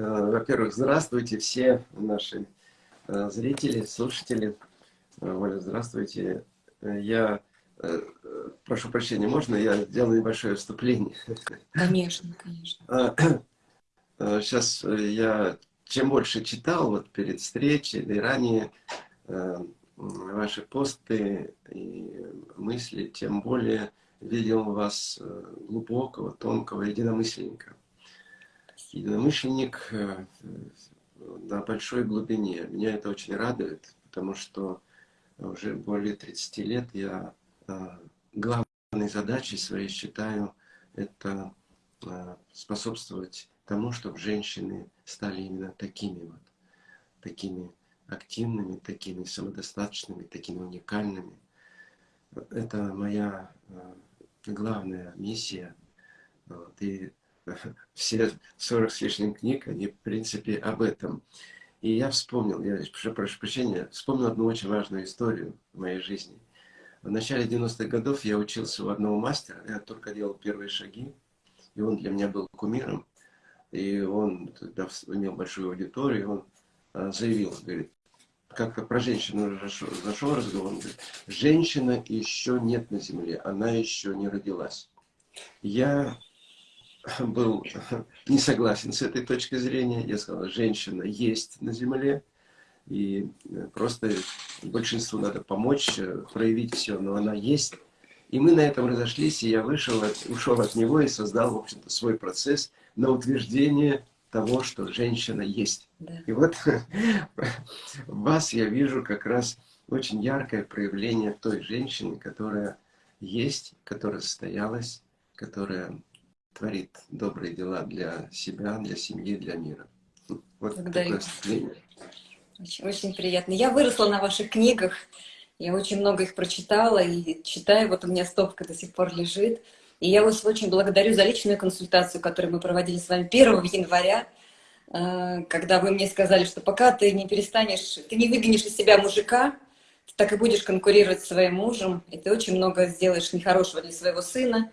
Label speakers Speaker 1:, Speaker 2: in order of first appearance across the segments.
Speaker 1: Во-первых, здравствуйте все наши зрители, слушатели. Оля, здравствуйте. Я прошу прощения, можно я сделаю небольшое вступление?
Speaker 2: Конечно, конечно.
Speaker 1: Сейчас я чем больше читал вот перед встречей, да и ранее ваши посты и мысли, тем более видел вас глубокого, тонкого единомышленника. Единомышленник на большой глубине. Меня это очень радует, потому что уже более 30 лет я главной задачей своей считаю это способствовать тому, чтобы женщины стали именно такими вот, такими активными, такими самодостаточными, такими уникальными. Это моя главная миссия. Вот, и все 40 с лишним книг, они в принципе об этом. И я вспомнил, я прошу прощения, вспомнил одну очень важную историю в моей жизни. В начале 90-х годов я учился у одного мастера, я только делал первые шаги, и он для меня был кумиром. И он тогда имел большую аудиторию, он а, заявил, говорит, как-то про женщину зашел разговор, он говорит, женщина еще нет на земле, она еще не родилась. Я был не согласен с этой точкой зрения. Я сказал, женщина есть на земле, и э, просто большинству надо помочь, э, проявить все, но она есть. И мы на этом разошлись, и я вышел, ушел от него и создал, в общем-то, свой процесс на утверждение того, что женщина есть. Да. И вот в вас я вижу как раз очень яркое проявление той женщины, которая есть, которая состоялась, которая творит добрые дела для себя, для семьи, для мира.
Speaker 2: Вот Благодарю. такое Очень, очень приятно. Я выросла на ваших книгах, я очень много их прочитала и читаю, вот у меня стопка до сих пор лежит. И я вас очень благодарю за личную консультацию, которую мы проводили с вами 1 января, э, когда вы мне сказали, что пока ты не перестанешь, ты не выгонишь из себя мужика, так и будешь конкурировать с своим мужем, и ты очень много сделаешь нехорошего для своего сына,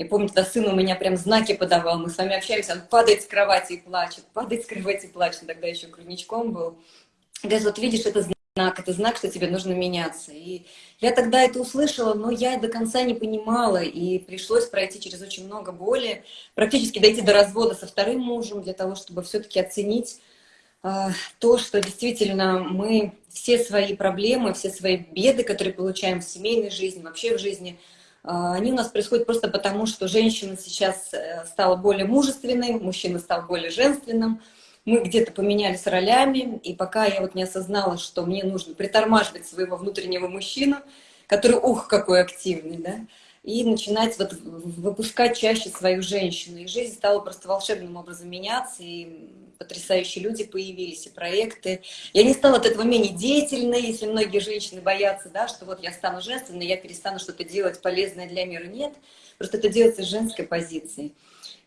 Speaker 2: я помню, тогда сын у меня прям знаки подавал, мы с вами общаемся, он падает с кровати и плачет, падает с кровати и плачет, тогда еще грудничком был. Говорит, вот видишь, это знак, это знак, что тебе нужно меняться. И я тогда это услышала, но я до конца не понимала, и пришлось пройти через очень много боли, практически дойти до развода со вторым мужем, для того, чтобы все-таки оценить э, то, что действительно мы все свои проблемы, все свои беды, которые получаем в семейной жизни, вообще в жизни – они у нас происходят просто потому, что женщина сейчас э, стала более мужественной, мужчина стал более женственным. Мы где-то поменялись ролями, и пока я вот не осознала, что мне нужно притормаживать своего внутреннего мужчину, который, ух, какой активный, да, и начинать вот выпускать чаще свою женщину. И жизнь стала просто волшебным образом меняться, и потрясающие люди появились, и проекты. Я не стала от этого менее деятельной, если многие женщины боятся, да, что вот я стану женственной, я перестану что-то делать полезное для мира. Нет, просто это делается с женской позиции.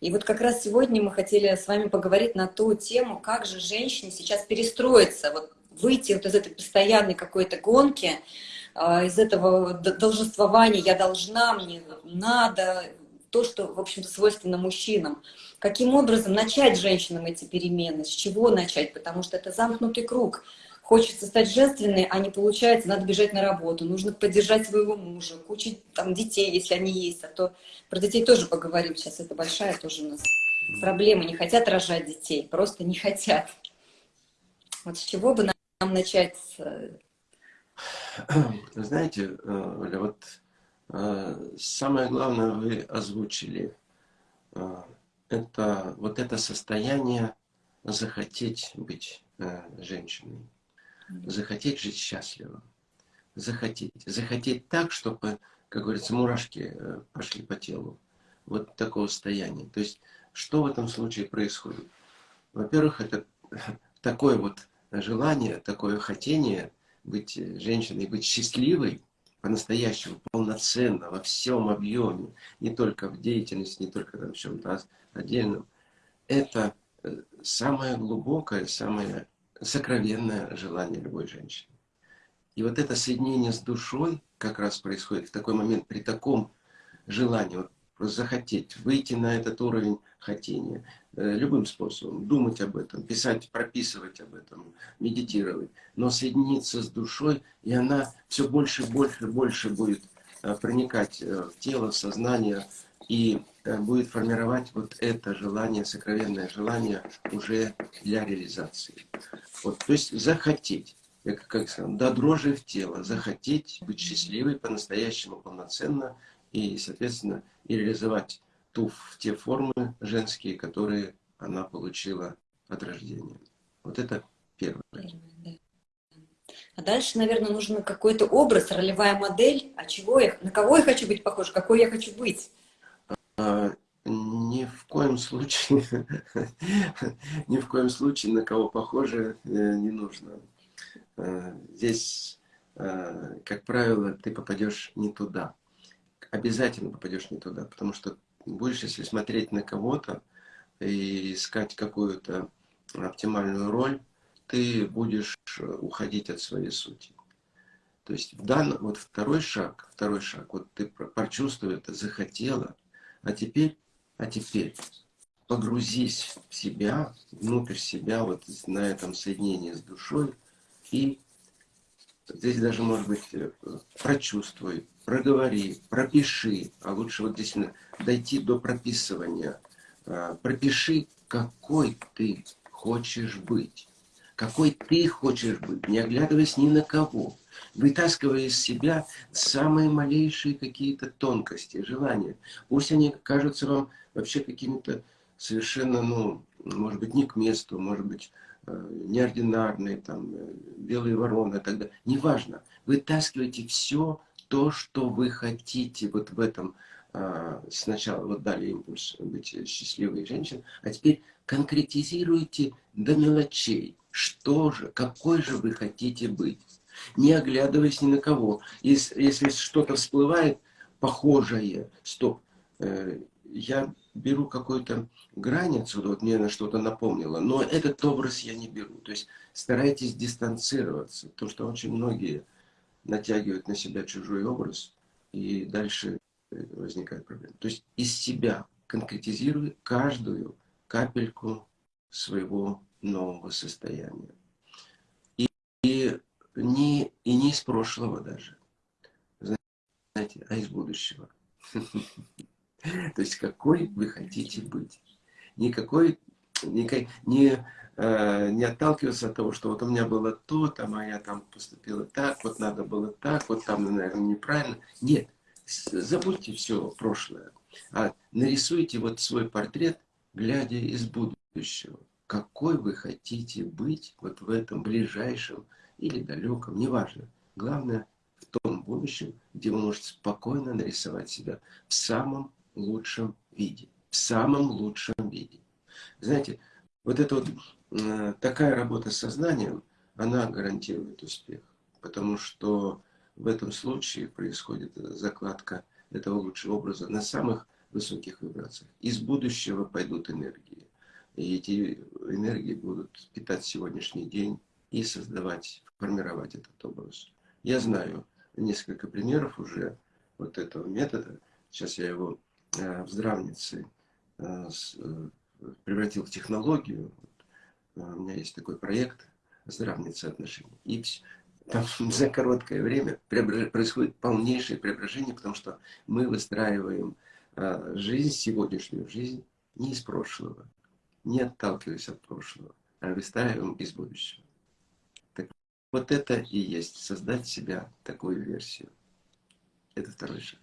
Speaker 2: И вот как раз сегодня мы хотели с вами поговорить на ту тему, как же женщине сейчас перестроиться, вот выйти вот из этой постоянной какой-то гонки, из этого должествования «я должна», «мне надо», то, что, в общем-то, свойственно мужчинам. Каким образом начать женщинам эти перемены, с чего начать, потому что это замкнутый круг. Хочется стать женственной, а не получается, надо бежать на работу, нужно поддержать своего мужа, куча там детей, если они есть, а то про детей тоже поговорим, сейчас это большая тоже у нас проблема, не хотят рожать детей, просто не хотят. Вот с чего бы нам начать
Speaker 1: знаете, э, Оля, вот э, самое главное вы озвучили. Э, это вот это состояние захотеть быть женщиной, захотеть жить счастливо, захотеть, захотеть так, чтобы, как говорится, мурашки пошли по телу. Вот такого состояния. То есть, что в этом случае происходит? Во-первых, это такое вот желание, такое хотение – быть э, женщиной, быть счастливой, по-настоящему, полноценно, во всем объеме, не только в деятельности, не только там, в чем-то отдельном, это э, самое глубокое, самое сокровенное желание любой женщины. И вот это соединение с душой как раз происходит в такой момент, при таком желании, вот, захотеть, выйти на этот уровень хотения, любым способом, думать об этом, писать, прописывать об этом, медитировать, но соединиться с душой, и она все больше, больше, больше будет э, проникать в тело, в сознание, и будет формировать вот это желание, сокровенное желание уже для реализации. Вот, то есть захотеть я как сказал, до дрожи в тело, захотеть быть счастливой по-настоящему полноценно и, соответственно, и реализовать ту, те формы женские, которые она получила от рождения. Вот это первое.
Speaker 2: А дальше, наверное, нужен какой-то образ, ролевая модель, а чего я, на кого я хочу быть похож, какой я хочу быть.
Speaker 1: А, ни в коем случае, ни в коем случае на кого похоже э, не нужно. Э, здесь, э, как правило, ты попадешь не туда. Обязательно попадешь не туда, потому что будешь, если смотреть на кого-то и искать какую-то оптимальную роль, ты будешь уходить от своей сути. То есть в данном, вот второй шаг, второй шаг, вот ты прочувствовал это, захотела, а теперь, а теперь погрузись в себя, внутрь себя, вот на этом соединении с душой, и здесь даже, может быть, э, прочувствуй, проговори, пропиши, а лучше вот здесь дойти до прописывания. А, пропиши, какой ты хочешь быть. Какой ты хочешь быть, не оглядываясь ни на кого. Вытаскивая из себя самые малейшие какие-то тонкости, желания. Пусть они кажутся вам вообще какими-то совершенно, ну, может быть, не к месту, может быть, Э, неординарные, там, э, белые вороны и так далее. Неважно. Вытаскивайте все то, что вы хотите вот в этом. А, сначала вот дали импульс быть счастливой женщиной, а теперь конкретизируйте до мелочей. Что же, какой же вы хотите быть? Не оглядываясь ни на кого. Если, если что-то всплывает похожее, стоп, э, я беру какую-то грань отсюда, вот мне на что-то напомнило, но этот образ я не беру. То есть старайтесь дистанцироваться, то что очень многие натягивают на себя чужой образ, и дальше э, возникает проблема. То есть из себя конкретизируй каждую капельку своего нового состояния. И, и, не, и не из прошлого даже, знаете, а из будущего. То есть какой вы хотите быть. Никакой, никак, не, э, не отталкиваться от того, что вот у меня было то, там, а я там поступила так, вот надо было так, вот там, наверное, неправильно. Нет, забудьте все прошлое, а нарисуйте вот свой портрет, глядя из будущего. Какой вы хотите быть вот в этом ближайшем или далеком, неважно. Главное, в том будущем, где вы можете спокойно нарисовать себя в самом лучшем виде. В самом лучшем виде. Знаете, вот эта вот э, такая работа с сознанием, она гарантирует успех. Потому что в этом случае происходит закладка этого лучшего образа на самых высоких вибрациях. Из будущего пойдут энергии. И эти энергии будут питать сегодняшний день и создавать, формировать этот образ. Я знаю несколько примеров уже вот этого метода. Сейчас я его Э, в здравнице э, э, превратил в технологию. У меня есть такой проект здравницы отношений. И там за короткое время происходит полнейшее преображение, потому что мы выстраиваем жизнь, сегодняшнюю жизнь, не из прошлого, не отталкиваясь от прошлого, а выстраиваем из будущего. Так, вот это и есть создать себя такую версию. Это второй шаг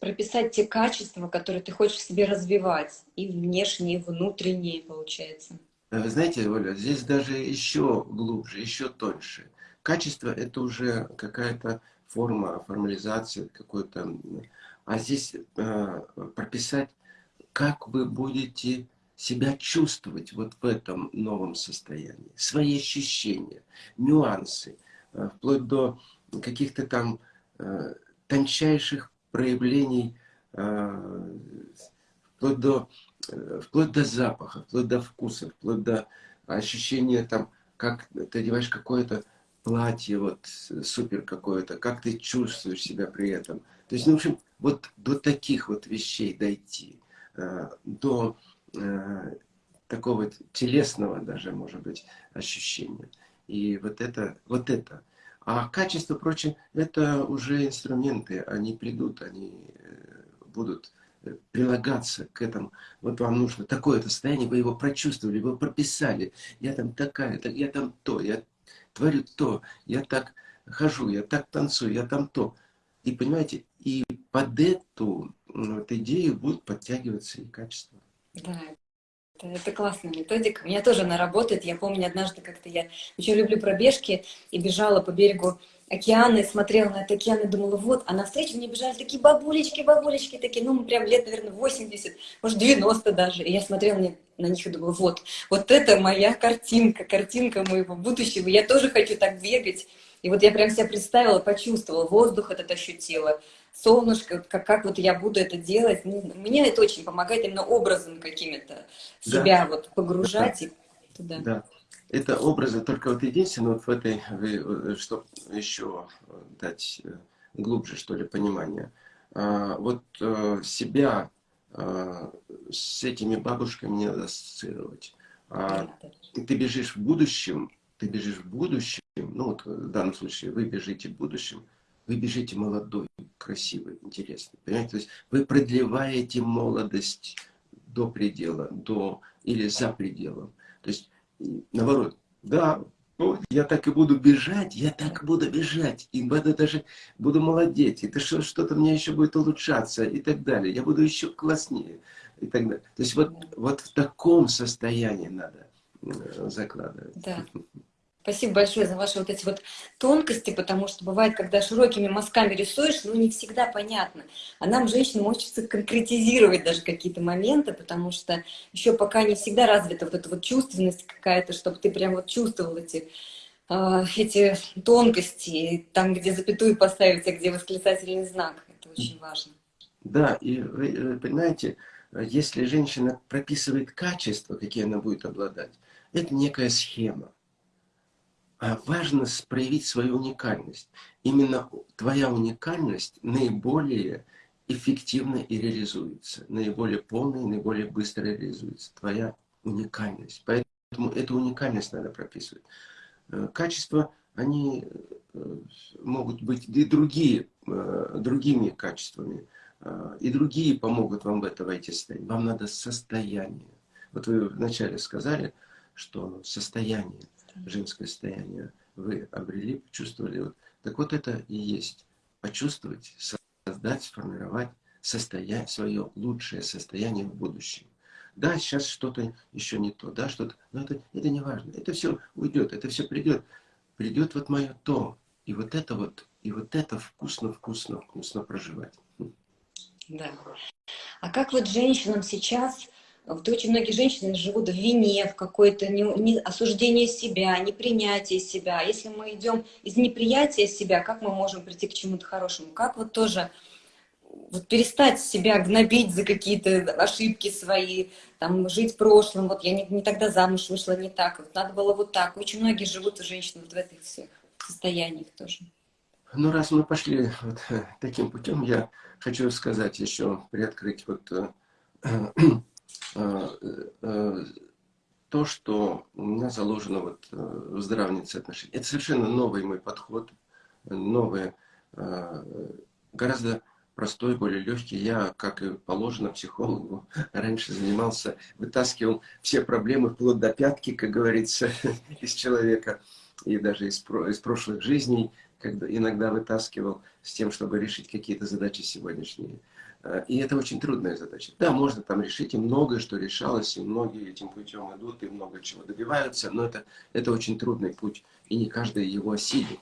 Speaker 2: прописать те качества, которые ты хочешь в себе развивать, и внешние, и внутренние, получается.
Speaker 1: Вы знаете, Оля, здесь даже еще глубже, еще тоньше. Качество – это уже какая-то форма формализации, какой-то... А здесь э, прописать, как вы будете себя чувствовать вот в этом новом состоянии, свои ощущения, нюансы, э, вплоть до каких-то там э, тончайших проявлений э, вплоть до, э, вплоть до запаха, вплоть до вкуса, вплоть до ощущения там, как ты одеваешь какое-то платье, вот супер какое-то, как ты чувствуешь себя при этом. То есть, ну, в общем, вот до таких вот вещей дойти, э, до такого телесного даже, может быть, ощущения. И вот это, вот это. А качество, прочее, это уже инструменты, они придут, они э, будут э, прилагаться к этому. Вот вам нужно такое-то состояние, вы его прочувствовали, вы прописали. Я там такая, я там то, я творю то, я так хожу, я так танцую, я там то. И понимаете, и под эту вот, идею будут подтягиваться и качества.
Speaker 2: Да, это, классная методика. У меня тоже она работает. Я помню, однажды как-то я очень люблю пробежки и бежала по берегу океана и смотрела на этот океан и думала, вот, а навстречу мне бежали такие бабулечки, бабулечки такие, ну, прям лет, наверное, 80, может, 90 даже. И я смотрела на них и думала, вот, вот это моя картинка, картинка моего будущего. Я тоже хочу так бегать. И вот я прям себя представила, почувствовала, воздух этот ощутила, солнышко, как, как вот я буду это делать. Ну, мне это очень помогает именно образом какими-то себя да. вот погружать да. и туда.
Speaker 1: Да. Это образы, только вот единственное, вот в этой, чтобы еще дать э, глубже, что ли, понимание. А, вот э, себя с этими бабушками не надо ассоциировать. А ты бежишь в будущем, ты бежишь в будущем, ну вот в данном случае вы бежите в будущем, вы бежите молодой, красивый, интересный. Понимаете? То есть вы продлеваете молодость до предела, до или за пределом. То есть, наоборот, да, ну, я так и буду бежать, я так буду бежать, и буду даже буду молодеть, и что-то мне еще будет улучшаться, и так далее. Я буду еще класснее, и так далее. То есть вот, вот в таком состоянии надо закладывать.
Speaker 2: Да. Спасибо большое за ваши вот эти вот тонкости, потому что бывает, когда широкими мазками рисуешь, ну не всегда понятно. А нам, женщинам, хочется конкретизировать даже какие-то моменты, потому что еще пока не всегда развита вот эта вот чувственность какая-то, чтобы ты прям вот чувствовал эти, э, эти тонкости, там, где запятую поставить, а где восклицательный знак. Это очень важно.
Speaker 1: Да, и вы понимаете, если женщина прописывает качества, какие она будет обладать, это некая схема важно проявить свою уникальность. Именно твоя уникальность наиболее эффективно и реализуется, наиболее полно и наиболее быстро реализуется. Твоя уникальность. Поэтому эту уникальность надо прописывать. Э, качества, они э, могут быть и другие, э, другими качествами. И другие помогут вам в это войти состояние. Вам надо состояние. Вот вы вначале сказали, что состояние женское состояние вы обрели, почувствовали. Вот. Так вот это и есть. Почувствовать, создать, сформировать состояние, свое лучшее состояние в будущем. Да, сейчас что-то еще не то, да, что-то, но это, это не важно. Это все уйдет, это все придет. Придет вот мое то. И вот это вот, и вот это вкусно, вкусно, вкусно проживать.
Speaker 2: Да. А как вот женщинам сейчас вот очень многие женщины живут в вине, в какое-то не, не, осуждение себя, непринятие себя. Если мы идем из неприятия себя, как мы можем прийти к чему-то хорошему? Как вот тоже вот перестать себя гнобить за какие-то ошибки свои, там, жить прошлым, вот я не, не тогда замуж вышла не так, вот надо было вот так. Очень многие живут, женщины, вот в этих всех состояниях тоже.
Speaker 1: Ну, раз мы пошли вот таким путем, я хочу сказать еще, приоткрыть вот э, Э, э, то, что у меня заложено вот э, в здравнице отношений. Это совершенно новый мой подход, новый, гораздо простой, более легкий. Я, как и положено психологу, раньше занимался, вытаскивал все проблемы вплоть до пятки, как говорится, из человека, и даже из, из прошлых жизней, когда иногда вытаскивал с тем, чтобы решить какие-то задачи сегодняшние. Э, и это очень трудная задача. Да, можно там решить, и многое, что решалось, и многие этим путем идут, и много чего добиваются, но это, это очень трудный путь, и не каждый его осилит.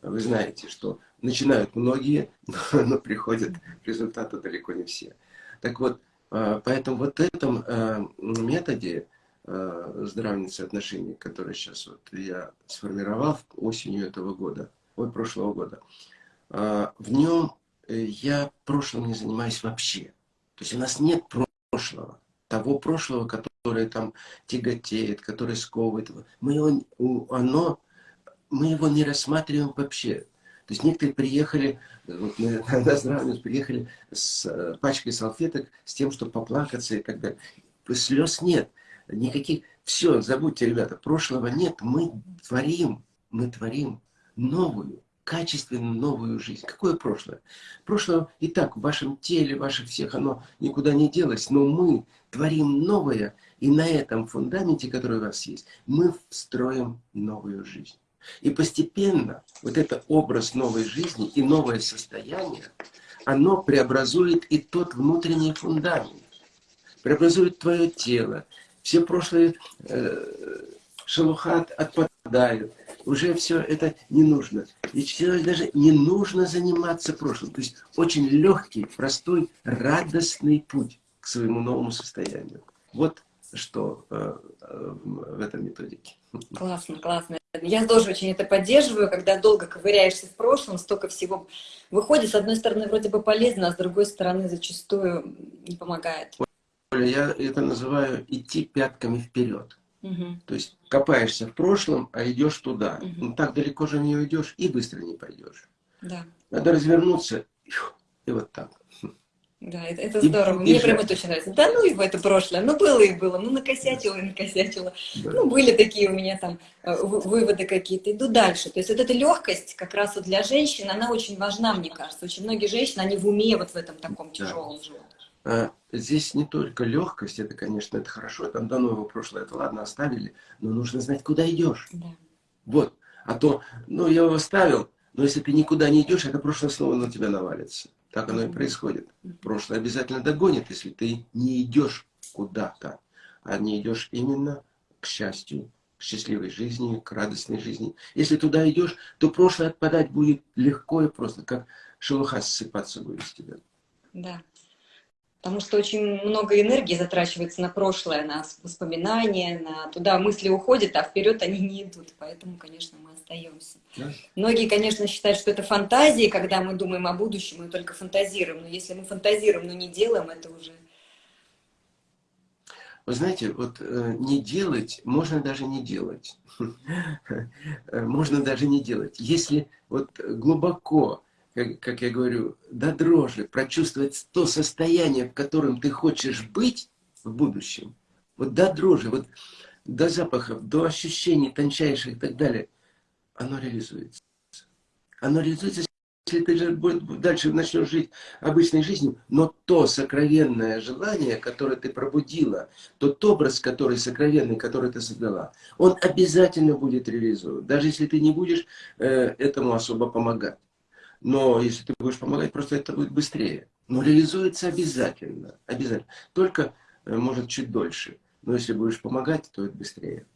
Speaker 1: Вы знаете, что начинают многие, но, но приходят к результату далеко не все. Так вот, э, поэтому вот этом э, методе здравницы отношений, который сейчас вот я сформировал осенью этого года, ой, прошлого года, в нем Э, я прошлым не занимаюсь вообще. То есть у нас нет прошлого. Того прошлого, которое там тяготеет, которое сковывает. Мы его, оно, мы его не рассматриваем вообще. То есть некоторые приехали, вот мы на здравницу приехали с э, пачкой салфеток, с тем, чтобы поплакаться и так далее. слез нет, никаких... Все, забудьте, ребята, прошлого нет, мы творим, мы творим новую, качественно новую жизнь. Какое прошлое? Прошлое и так в вашем теле, ваших всех, оно никуда не делось, но мы творим новое, и на этом фундаменте, который у вас есть, мы строим новую жизнь. И постепенно вот этот образ новой жизни и новое состояние, оно преобразует и тот внутренний фундамент, преобразует твое тело. Все прошлые э, шелухат отпадают, уже все это не нужно. И человек даже не нужно заниматься прошлым. То есть очень легкий, простой, радостный путь к своему новому состоянию. Вот что э, э, в этом методике.
Speaker 2: Классно, классно. Я тоже очень это поддерживаю, когда долго ковыряешься в прошлом, столько всего выходит. С одной стороны, вроде бы полезно, а с другой стороны, зачастую не помогает.
Speaker 1: Я это называю идти пятками вперед. Угу. То есть копаешься в прошлом, а идешь туда. Угу. Ну, так далеко же не уйдешь и быстро не пойдешь. Да. Надо развернуться и вот так.
Speaker 2: Да, это, это здорово. И, Мне и прям это очень нравится. Да ну его это прошлое. Ну было и было. Ну накосячила и накосячила. Да. Ну были такие у меня там э, выводы какие-то. Иду дальше. То есть вот эта легкость как раз вот для женщин, она очень важна, мне кажется. Очень многие женщины, они в уме вот в этом таком тяжелом да. живут.
Speaker 1: Здесь не только легкость, это, конечно, это хорошо, там дано его прошлое, это ладно, оставили, но нужно знать, куда идешь. Да. Вот. А то, ну, я его оставил, но если ты никуда не идешь, это прошлое снова на тебя навалится. Так оно и происходит. Прошлое обязательно догонит, если ты не идешь куда-то, а не идешь именно к счастью, к счастливой жизни, к радостной жизни. Если туда идешь, то прошлое отпадать будет легко и просто, как шелуха ссыпаться будет с тебя.
Speaker 2: Да. Потому что очень много энергии затрачивается на прошлое, на воспоминания, на туда мысли уходят, а вперед они не идут. Поэтому, конечно, мы остаемся. Да. Многие, конечно, считают, что это фантазии, когда мы думаем о будущем, мы только фантазируем. Но если мы фантазируем, но не делаем, это уже...
Speaker 1: Вы знаете, вот э, не делать, можно даже не делать. Можно даже не делать. Если вот глубоко как, как я говорю, до дрожи, прочувствовать то состояние, в котором ты хочешь быть в будущем, вот до дрожи, вот до запахов, до ощущений тончайших и так далее, оно реализуется. Оно реализуется, если ты же дальше начнешь жить обычной жизнью, но то сокровенное желание, которое ты пробудила, тот образ, который сокровенный, который ты создала, он обязательно будет реализован, даже если ты не будешь э, этому особо помогать. Но если ты будешь помогать, просто это будет быстрее. Но реализуется обязательно. Обязательно. Только, э, может, чуть дольше. Но если будешь помогать, то это быстрее.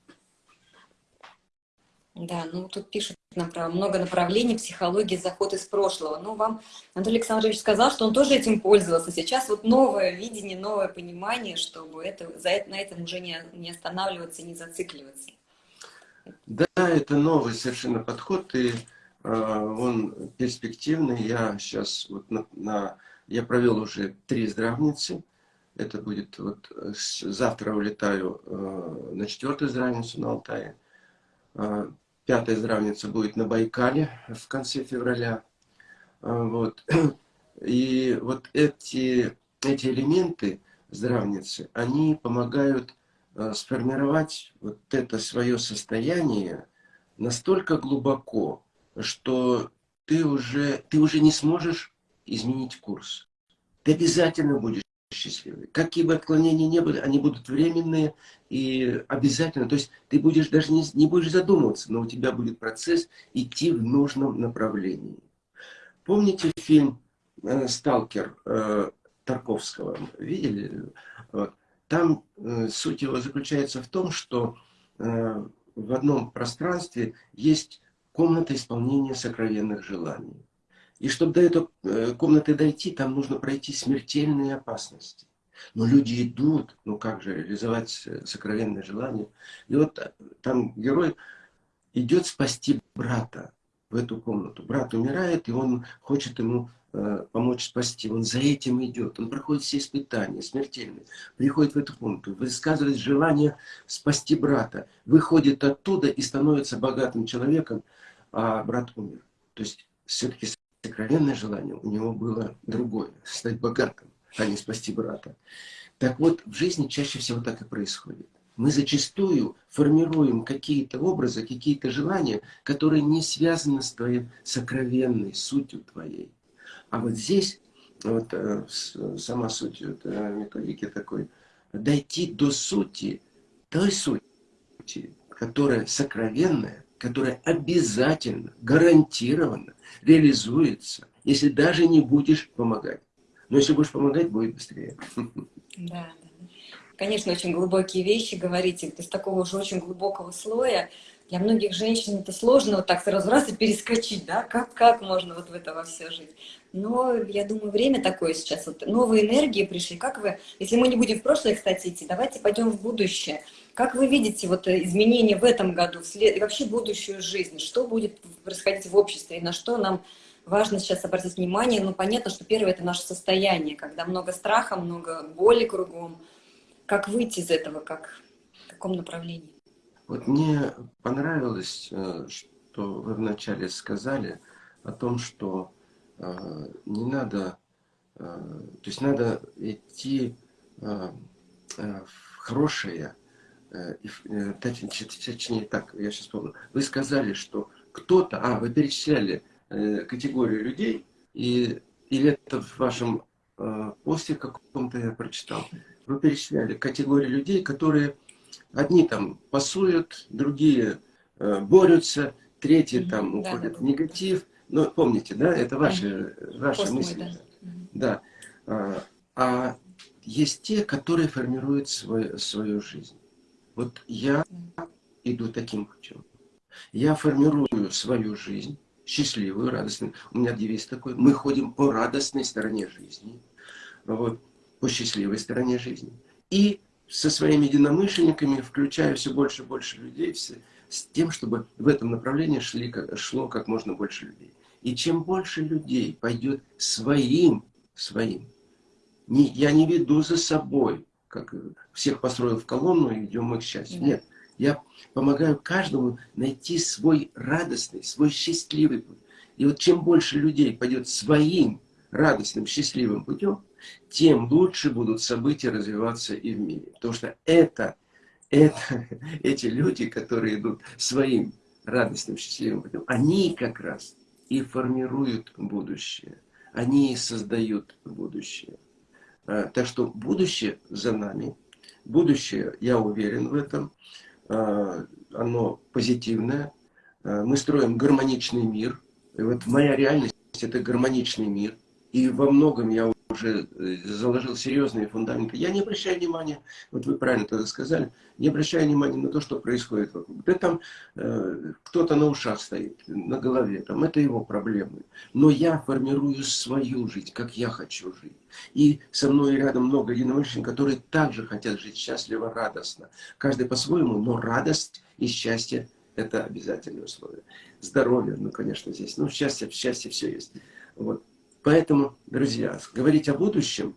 Speaker 2: Да, ну тут пишут нам про много направлений психологии, заход из прошлого. Ну, вам Анатолий Александрович сказал, что он тоже этим пользовался. Сейчас вот новое видение, новое понимание, чтобы это, за это, на этом уже не, не останавливаться, не зацикливаться.
Speaker 1: Да, это новый совершенно подход. И он перспективный. Я сейчас вот на, на я провел уже три здравницы. Это будет вот завтра улетаю э, на четвертую здравницу на Алтае. Э, пятая здравница будет на Байкале в конце февраля. Вот. И вот эти, эти элементы здравницы, они помогают сформировать вот это свое состояние настолько глубоко, что ты уже, ты уже не сможешь изменить курс. Ты обязательно будешь счастливый. Какие бы отклонения не были, они будут временные и обязательно. То есть ты будешь даже не, не будешь задумываться, но у тебя будет процесс идти в нужном направлении. Помните фильм э, «Сталкер» э, Тарковского? Видели? Там э, суть его заключается в том, что в одном пространстве есть комната исполнения сокровенных желаний. И чтобы до этой э, комнаты дойти, там нужно пройти смертельные опасности. Но люди идут, ну как же реализовать э, сокровенное желание. И вот э, там герой идет спасти брата в эту комнату. Брат умирает, и он хочет ему э, помочь спасти. Он за этим идет. Он проходит все испытания, смертельные. Приходит в эту комнату, высказывает желание спасти брата. Выходит оттуда и становится богатым человеком, а брат умер. То есть все-таки сокровенное желание у него было другое, стать богатым, а не спасти брата. Так вот, в жизни чаще всего так и происходит. Мы зачастую формируем какие-то образы, какие-то желания, которые не связаны с твоей сокровенной сутью твоей. А вот здесь, вот э, сама суть вот, э, методики такой, дойти до сути, той сути, которая сокровенная, которая обязательно, гарантированно реализуется, если даже не будешь помогать. Но если будешь помогать, будет быстрее.
Speaker 2: Да. Конечно, очень глубокие вещи говорите, из такого уже очень глубокого слоя. Для многих женщин это сложно вот так сразу раз и перескочить, да, как, как можно вот в это во все жить. Но я думаю, время такое сейчас, вот новые энергии пришли. Как вы, если мы не будем в прошлое, кстати, идти, давайте пойдем в будущее. Как вы видите вот изменения в этом году, и вообще будущую жизнь? Что будет происходить в обществе и на что нам важно сейчас обратить внимание. Ну, понятно, что первое – это наше состояние, когда много страха, много боли кругом. Как выйти из этого, как, в каком направлении?
Speaker 1: Вот мне понравилось, э, что вы вначале сказали о том, что э, не надо, э, то есть надо идти в хорошее, точнее так, я сейчас помню, вы сказали, что кто-то, а, вы перечисляли Э, категорию людей, и, или это в вашем э, посте каком-то я прочитал, вы перечисляли категории людей, которые одни там пасуют, другие э, борются, третьи там да, уходят да, в негатив. Ну, помните, да, это ваши, ваши Пост мысли. да. да. А, а есть те, которые формируют свой, свою жизнь. Вот я иду таким путем. Я формирую свою жизнь, счастливую, радостную. У меня девиз такой. Мы ходим по радостной стороне жизни. Вот, по счастливой стороне жизни. И со своими единомышленниками, включая все больше и больше людей, все, с тем, чтобы в этом направлении шли, шло как можно больше людей. И чем больше людей пойдет своим, своим, не, я не веду за собой, как всех построил в колонну и идем мы к счастью. Нет, я помогаю каждому найти свой радостный, свой счастливый путь. И вот чем больше людей пойдет своим радостным, счастливым путем, тем лучше будут события развиваться и в мире. Потому что это, это, эти люди, которые идут своим радостным, счастливым путем, они как раз и формируют будущее. Они и создают будущее. А, так что будущее за нами. Будущее, я уверен в этом, а, оно позитивное. А, мы строим гармоничный мир. И вот моя реальность – это гармоничный мир. И во многом я уже э, заложил серьезные фундаменты. Я не обращаю внимания, вот вы правильно тогда сказали, не обращаю внимания на то, что происходит вокруг. Да там э, кто-то на ушах стоит, на голове, там это его проблемы. Но я формирую свою жизнь, как я хочу жить. И со мной рядом много единомышленников, которые также хотят жить счастливо, радостно. Каждый по-своему, но радость и счастье – это обязательное условие. Здоровье, ну, конечно, здесь. Ну, счастье, счастье все есть. Вот. Поэтому, друзья, говорить о будущем,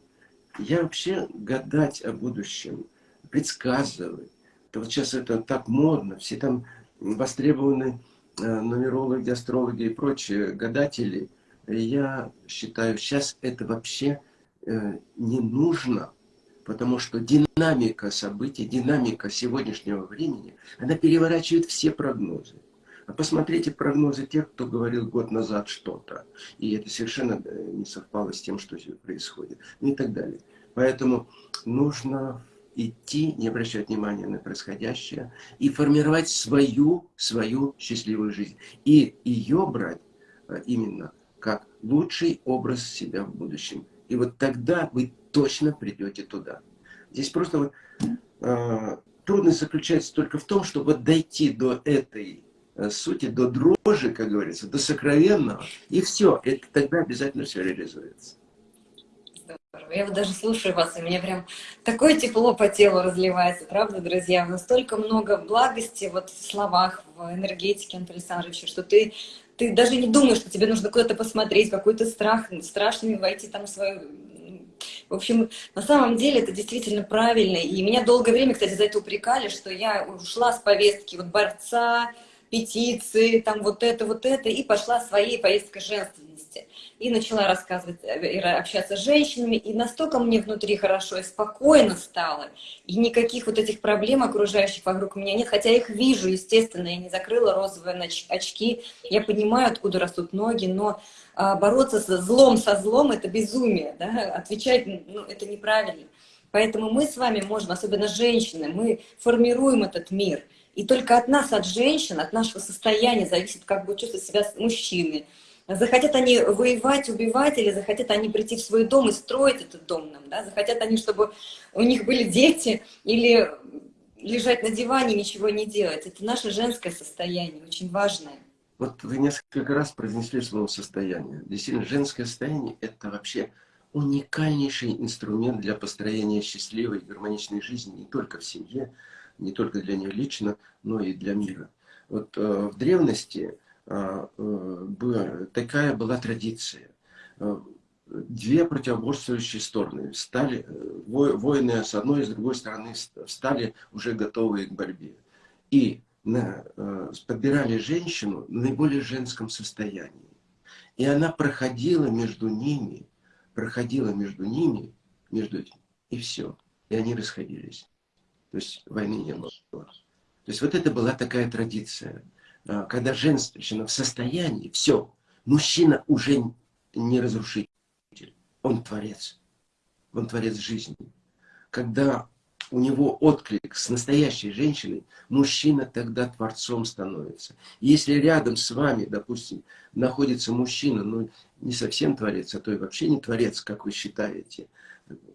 Speaker 1: я вообще гадать о будущем, предсказывать. Это вот сейчас это так модно, все там востребованы э, нумерологи, астрологи и прочие гадатели. Я считаю, сейчас это вообще э, не нужно, потому что динамика событий, динамика сегодняшнего времени, она переворачивает все прогнозы. А посмотрите прогнозы тех, кто говорил год назад что-то. И это совершенно э, не совпало с тем, что происходит. И так далее. Поэтому нужно идти, не обращать внимания на происходящее, и формировать свою, свою счастливую жизнь. И ее брать э, именно как лучший образ себя в будущем. И вот тогда вы точно придете туда. Здесь просто вот, э, трудность заключается только в том, чтобы дойти до этой сути, до дрожи, как говорится, до сокровенного, и все, это тогда обязательно все реализуется.
Speaker 2: Я вот даже слушаю вас, и мне прям такое тепло по телу разливается, правда, друзья? Настолько много благости вот в словах, в энергетике Антона Александровича, что ты, ты даже не думаешь, что тебе нужно куда-то посмотреть, какой-то страх, страшный войти там в свою в общем, на самом деле это действительно правильно. И меня долгое время, кстати, за это упрекали, что я ушла с повестки вот борца, петиции, там вот это, вот это, и пошла своей поездкой женственности. И начала рассказывать, э, общаться с женщинами, и настолько мне внутри хорошо и спокойно стало, и никаких вот этих проблем окружающих вокруг меня нет, хотя я их вижу, естественно, я не закрыла розовые очки, я понимаю, откуда растут ноги, но а, бороться со злом со злом – это безумие, да? отвечать ну, это неправильно. Поэтому мы с вами можем, особенно женщины, мы формируем этот мир – и только от нас, от женщин, от нашего состояния зависит, как будут чувствовать себя мужчины. Захотят они воевать, убивать, или захотят они прийти в свой дом и строить этот дом нам, да? захотят они, чтобы у них были дети, или лежать на диване, ничего не делать. Это наше женское состояние, очень важное.
Speaker 1: Вот вы несколько раз произнесли слово «состояние». Действительно, женское состояние – это вообще уникальнейший инструмент для построения счастливой, гармоничной жизни не только в семье, не только для нее лично, но и для мира. Вот э, в древности э, э, такая была традиция. Две противоборствующие стороны стали, воины с одной и с другой стороны стали уже готовые к борьбе. И на, подбирали женщину в наиболее женском состоянии. И она проходила между ними, проходила между ними, между этим, и все. И они расходились. То есть войны не было. То есть вот это была такая традиция. А, когда женщина в состоянии, все, мужчина уже не разрушитель, он творец. Он творец жизни. Когда у него отклик с настоящей женщиной, мужчина тогда творцом становится. Если рядом с вами, допустим, находится мужчина, ну не совсем творец, а то и вообще не творец, как вы считаете,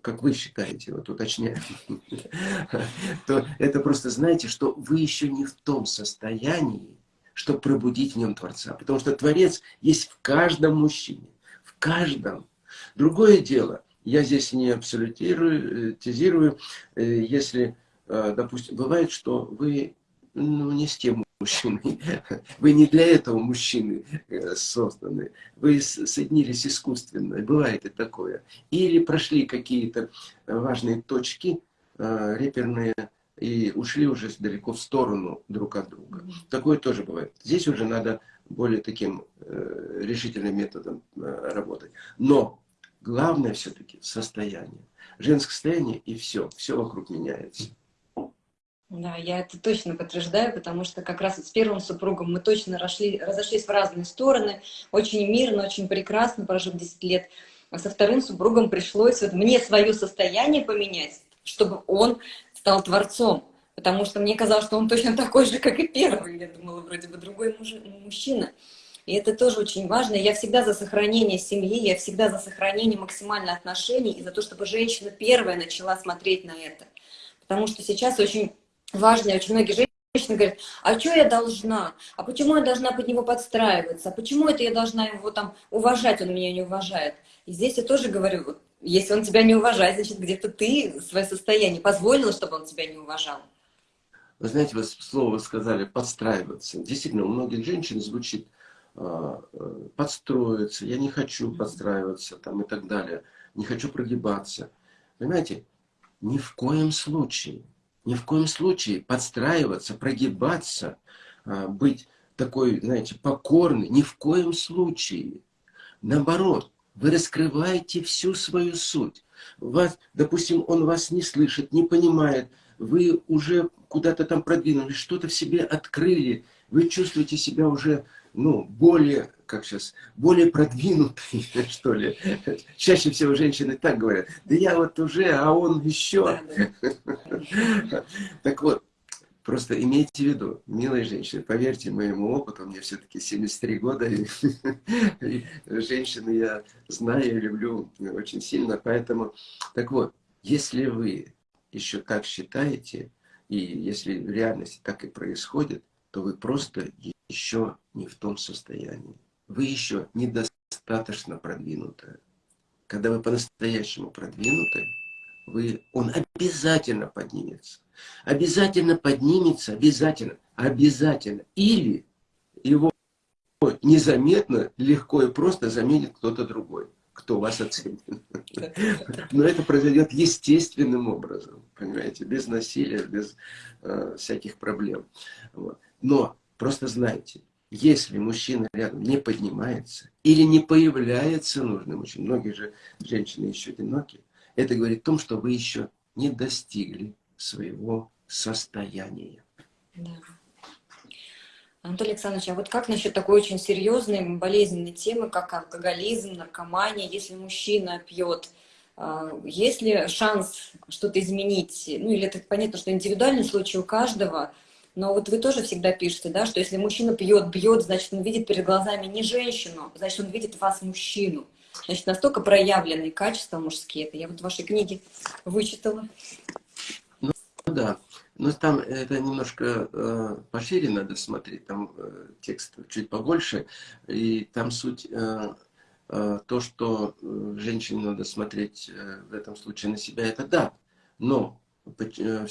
Speaker 1: как вы считаете, вот уточняю, то это просто знаете, что вы еще не в том состоянии, чтобы пробудить в нем Творца. Потому что Творец есть в каждом мужчине, в каждом. Другое дело, я здесь не абсолютирую, э, э, если, э, допустим, бывает, что вы ну, не с тем мужчиной. Вы не для этого мужчины э, созданы. Вы соединились искусственно. Бывает и такое. Или прошли какие-то важные точки э, реперные и ушли уже далеко в сторону друг от друга. Такое тоже бывает. Здесь уже надо более таким э, решительным методом работать. Но главное все-таки состояние. Женское состояние и все. Все вокруг меняется.
Speaker 2: Да, я это точно подтверждаю, потому что как раз с первым супругом мы точно расшли, разошлись в разные стороны, очень мирно, очень прекрасно, прожив 10 лет. А со вторым супругом пришлось вот мне свое состояние поменять, чтобы он стал творцом. Потому что мне казалось, что он точно такой же, как и первый. Я думала, вроде бы другой муж, мужчина. И это тоже очень важно. Я всегда за сохранение семьи, я всегда за сохранение максимальных отношений и за то, чтобы женщина первая начала смотреть на это. Потому что сейчас очень важно, очень многие женщины говорят, а что я должна? А почему я должна под него подстраиваться? А почему это я должна его там уважать, он меня не уважает? И здесь я тоже говорю, если он тебя не уважает, значит, где-то ты свое состояние позволила, чтобы он тебя не уважал.
Speaker 1: Вы знаете, вы слово сказали «подстраиваться». Действительно, у многих женщин звучит э, «подстроиться», «я не хочу подстраиваться» там, и так далее, «не хочу прогибаться». Понимаете, ни в коем случае – ни в коем случае подстраиваться, прогибаться, а, быть такой, знаете, покорный, ни в коем случае. Наоборот, вы раскрываете всю свою суть. Вас, допустим, он вас не слышит, не понимает, вы уже куда-то там продвинулись, что-то в себе открыли, вы чувствуете себя уже ну, более, как сейчас, более продвинутый, что ли. Чаще всего женщины так говорят, да я вот уже, а он еще. Так вот, просто имейте в виду, милые женщины, поверьте моему опыту, мне все-таки 73 года, и, и женщины я знаю и люблю очень сильно, поэтому, так вот, если вы еще так считаете, и если в реальности так и происходит, то вы просто еще не в том состоянии. Вы еще недостаточно продвинутая. Когда вы по-настоящему продвинуты, вы, он обязательно поднимется. Обязательно поднимется, обязательно, обязательно. Или его незаметно, легко и просто заменит кто-то другой, кто вас оценит. Но это произойдет естественным образом, понимаете, без насилия, без э, всяких проблем. Вот. Но Просто знайте, если мужчина рядом не поднимается или не появляется нужный мужчина, многие же женщины еще одиноки, это говорит о том, что вы еще не достигли своего состояния. Да.
Speaker 2: Анатолий Александрович, а вот как насчет такой очень серьезной болезненной темы, как алкоголизм, наркомания, если мужчина пьет, а, есть ли шанс что-то изменить? Ну, или это понятно, что индивидуальный случай у каждого, но вот вы тоже всегда пишете, да, что если мужчина пьет, бьет, значит, он видит перед глазами не женщину, значит, он видит вас мужчину. Значит, настолько проявленные качества мужские. Это я вот в вашей книге вычитала.
Speaker 1: Ну да, но там это немножко э, пошире надо смотреть, там э, текст чуть побольше, и там суть э, э, то, что э, женщине надо смотреть э, в этом случае на себя, это да, но э,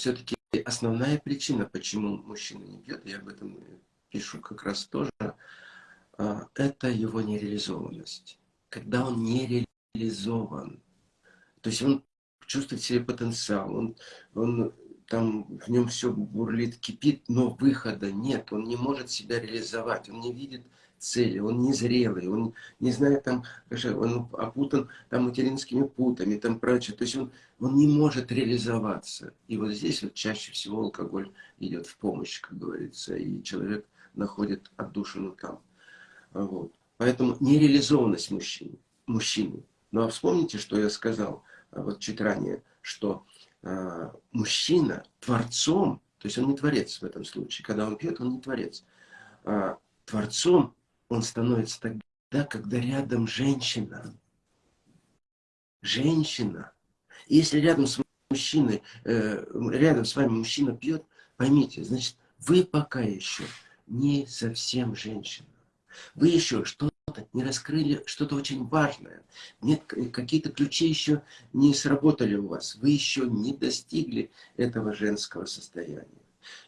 Speaker 1: все-таки основная причина, почему мужчина не пьет, я об этом пишу как раз тоже, а, это его нереализованность. Когда он не реализован, то есть он чувствует себе потенциал, он, он там в нем все бурлит, кипит, но выхода нет, он не может себя реализовать, он не видит цели, он незрелый, он не знает там, он опутан там материнскими путами, там прочее, то есть он, он не может реализоваться. И вот здесь вот чаще всего алкоголь идет в помощь, как говорится, и человек находит отдушину там. Вот. Поэтому нереализованность мужчины, мужчины. Ну а вспомните, что я сказал а, вот чуть ранее, что э, мужчина творцом, то есть он не творец в этом случае, когда он пьет, он не творец. А, творцом он становится тогда, когда рядом женщина. Женщина. Если рядом с мужчиной, э, рядом с вами мужчина пьет, поймите, значит, вы пока еще не совсем женщина. Вы еще что-то не раскрыли, что-то очень важное. Нет, какие-то ключи еще не сработали у вас. Вы еще не достигли этого женского состояния.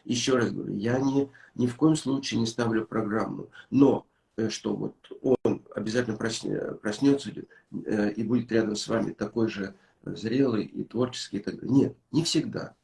Speaker 1: Еще раз говорю, я не, ни в коем случае не ставлю программу. Но что вот он обязательно проснется э, и будет рядом с вами такой же зрелый и творческий. Нет, не всегда.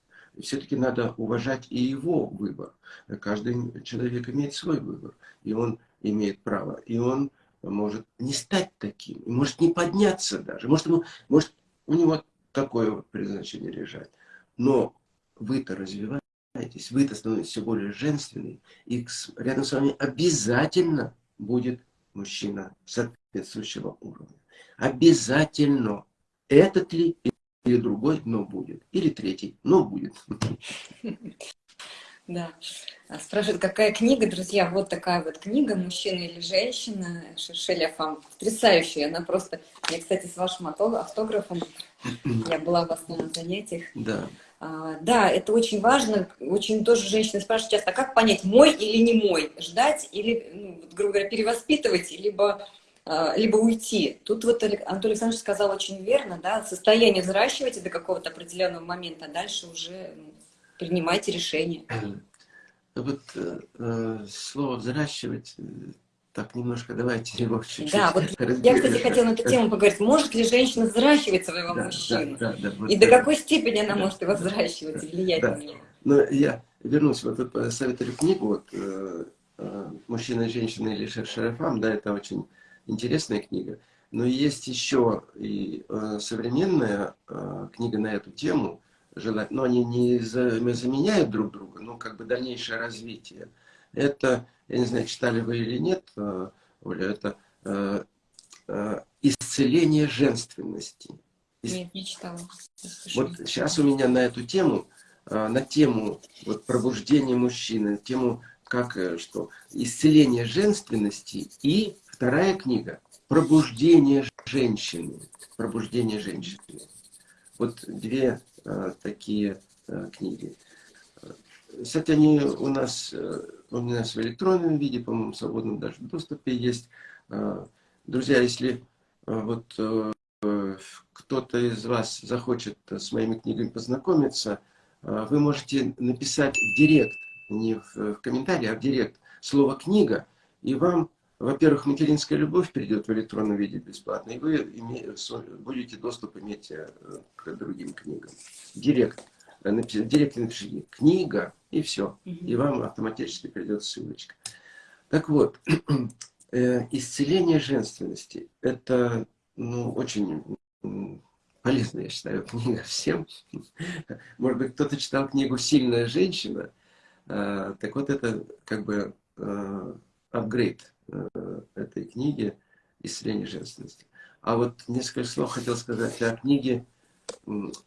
Speaker 1: Все-таки надо уважать и его выбор. Каждый человек имеет свой выбор, и он имеет право. И он может не стать таким, может не подняться даже. Может, ему, может у него такое вот предназначение лежать. Но вы-то развиваетесь, вы-то становитесь все более женственной, и рядом с вами обязательно будет мужчина соответствующего уровня. Обязательно. Этот ли или другой, но будет. Или третий, но будет.
Speaker 2: Да. А спрашивают, какая книга, друзья? Вот такая вот книга «Мужчина или женщина» Шершеля Фам. Потрясающая. Она просто... Я, кстати, с вашим автографом. Я была вас на занятиях.
Speaker 1: Да.
Speaker 2: А, да, это очень важно. Очень тоже женщины спрашивают часто, а как понять, мой или не мой? Ждать или, ну, грубо говоря, перевоспитывать, либо, а, либо уйти. Тут вот Анатолий Александрович сказал очень верно, да, состояние взращивайте до какого-то определенного момента, а дальше уже ну, принимайте решение.
Speaker 1: Вот э, э слово «взращивать» так немножко давайте его чуть-чуть
Speaker 2: Да, вот я, кстати, хотела на эту тему поговорить. Может ли женщина взращивать своего да, мужчину? Да, да, да, вот И до какой степени она может его взращивать и влиять да. на него?
Speaker 1: Но я вернусь, вот тут советую книгу, вот, э, э, «Мужчина, женщина или шершарафам», да, это очень интересная книга. Но есть еще и э, современная э, книга на эту тему, желать, но они не заменяют друг друга, но как бы дальнейшее развитие. Это я не знаю, читали вы или нет, э, Оля, это э, э, исцеление женственности.
Speaker 2: Нет, не читала.
Speaker 1: Вот сейчас у меня на эту тему, на тему вот, пробуждения мужчины, на тему как что исцеление женственности и вторая книга пробуждение женщины, пробуждение женщины. Вот две такие книги. Кстати, они у нас у нас в электронном виде, по-моему, в свободном даже доступе есть. А, друзья, если а, вот э, кто-то из вас захочет с моими книгами познакомиться, а, вы можете написать в директ, не в, комментарии, а в директ слово «книга», и вам, во-первых, материнская любовь придет в электронном виде бесплатно, и вы будете доступ иметь э, к другим книгам. Директ. Напишите, в директе напишите книга, и все. И вам автоматически придет ссылочка. Так вот, э, исцеление женственности – это ну, очень полезная, я считаю, книга всем. Может быть, кто-то читал книгу «Сильная женщина». А, так вот, это как бы а, апгрейд э, этой книги «Исцеление женственности». А вот несколько слов хотел сказать о книге.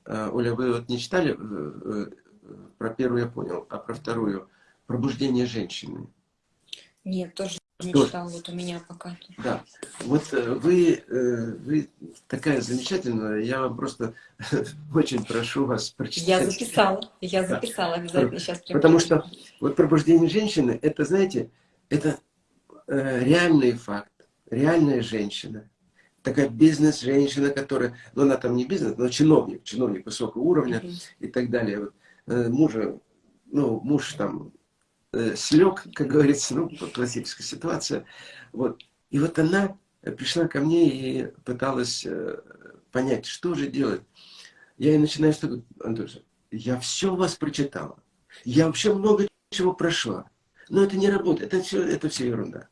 Speaker 1: А, Оля, вы вот не читали? Э, э, про первую я понял, а про вторую «Пробуждение женщины».
Speaker 2: Нет, тоже не тоже. читал, вот у меня пока.
Speaker 1: Да, вот вы, вы такая замечательная, я вам просто очень прошу вас прочитать.
Speaker 2: Я записала, я записала, обязательно сейчас.
Speaker 1: Потому что вот «Пробуждение женщины», это, знаете, это э, реальный факт, реальная женщина, такая бизнес-женщина, которая, ну она там не бизнес, но чиновник, чиновник высокого уровня mm -hmm. и так далее. Вот, э, мужа, ну, муж там э, слег, как говорится, ну, классическая ситуация. Вот. И вот она пришла ко мне и пыталась э, понять, что же делать. Я ей начинаю, что, Антоша, я все вас прочитала. Я вообще много чего прошла. Но это не работает, это все, это все ерунда.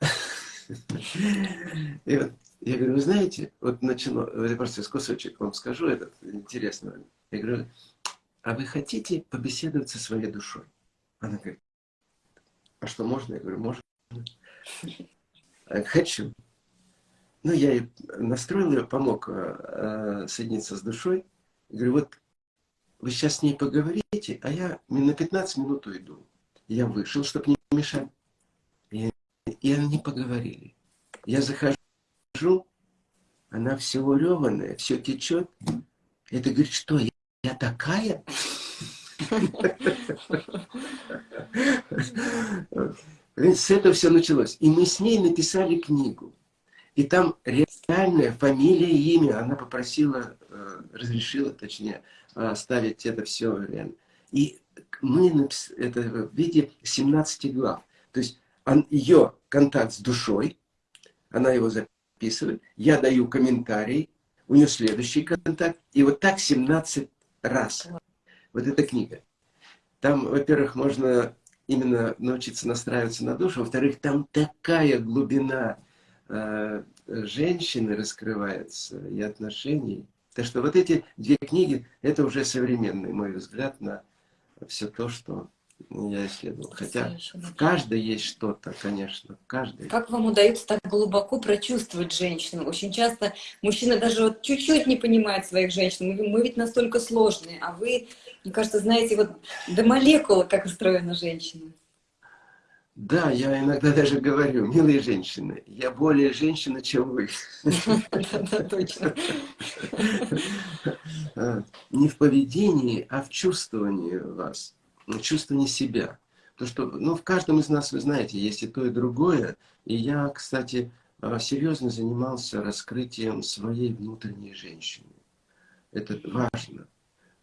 Speaker 1: И вот я говорю, вы знаете, вот начало, я просто кусочек вам скажу, этот интересно. Я говорю, а вы хотите побеседовать со своей душой? Она говорит, а что можно? Я говорю, можно. Хочу. Ну, я ей настроил ее, помог э, соединиться с душой. Я говорю, вот вы сейчас с ней поговорите, а я на 15 минут уйду. Я вышел, чтобы не мешать. И, и они поговорили. Я захожу, она все уреванная, все течет. Это говорит, что я, я такая? С этого все началось. И мы с ней написали книгу. И там реальная фамилия и имя. Она попросила, э, разрешила, точнее, оставить это все реально. И мы это в виде 17 глав. То есть ее контакт с душой, она его записывает, я даю комментарий, у нее следующий контакт, и вот так 17 раз. Вот эта книга. Там, во-первых, можно именно научиться настраиваться на душу, во-вторых, там такая глубина э, женщины раскрывается и отношений. Так что вот эти две книги, это уже современный мой взгляд на все то, что я исследовал. Хотя в каждой есть что-то, конечно, в каждой.
Speaker 2: Как вам удается так глубоко прочувствовать женщину? Очень часто мужчина даже вот чуть-чуть не понимает своих женщин. Мы, мы ведь настолько сложные, а вы, мне кажется, знаете вот до молекулы, как устроена женщина.
Speaker 1: Да, я иногда даже говорю, милые женщины, я более женщина, чем вы.
Speaker 2: Да, точно.
Speaker 1: А, не в поведении, а в чувствовании вас, в чувствовании себя. То, что, ну, в каждом из нас, вы знаете, есть и то, и другое. И я, кстати, а, серьезно занимался раскрытием своей внутренней женщины. Это важно,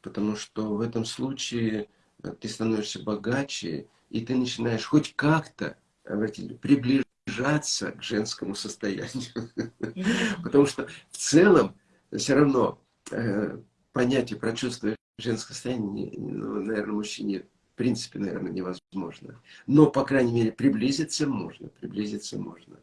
Speaker 1: потому что в этом случае э, ты становишься богаче, и ты начинаешь хоть как-то приближаться к женскому состоянию. Потому что в целом все равно э, понятие про чувство женского состояния, ну, наверное, мужчине в принципе, наверное, невозможно. Но, по крайней мере, приблизиться можно, приблизиться можно.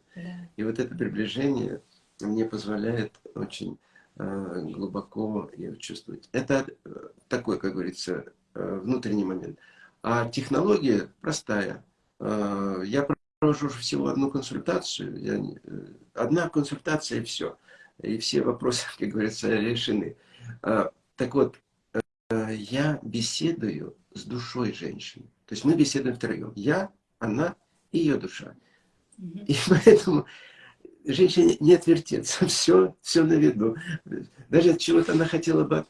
Speaker 1: И вот это приближение мне позволяет очень э, глубоко ее чувствовать. Это э, такой, как говорится, внутренний момент. А технология простая. А, я провожу всего одну консультацию. Я, э, одна консультация и все. И все вопросы, как говорится, решены. Так вот, э, я беседую с душой женщины. То есть мы беседуем втроем. Я, она и ее душа. И поэтому женщине не отвертеться, все, все на виду. Даже от чего-то она хотела бы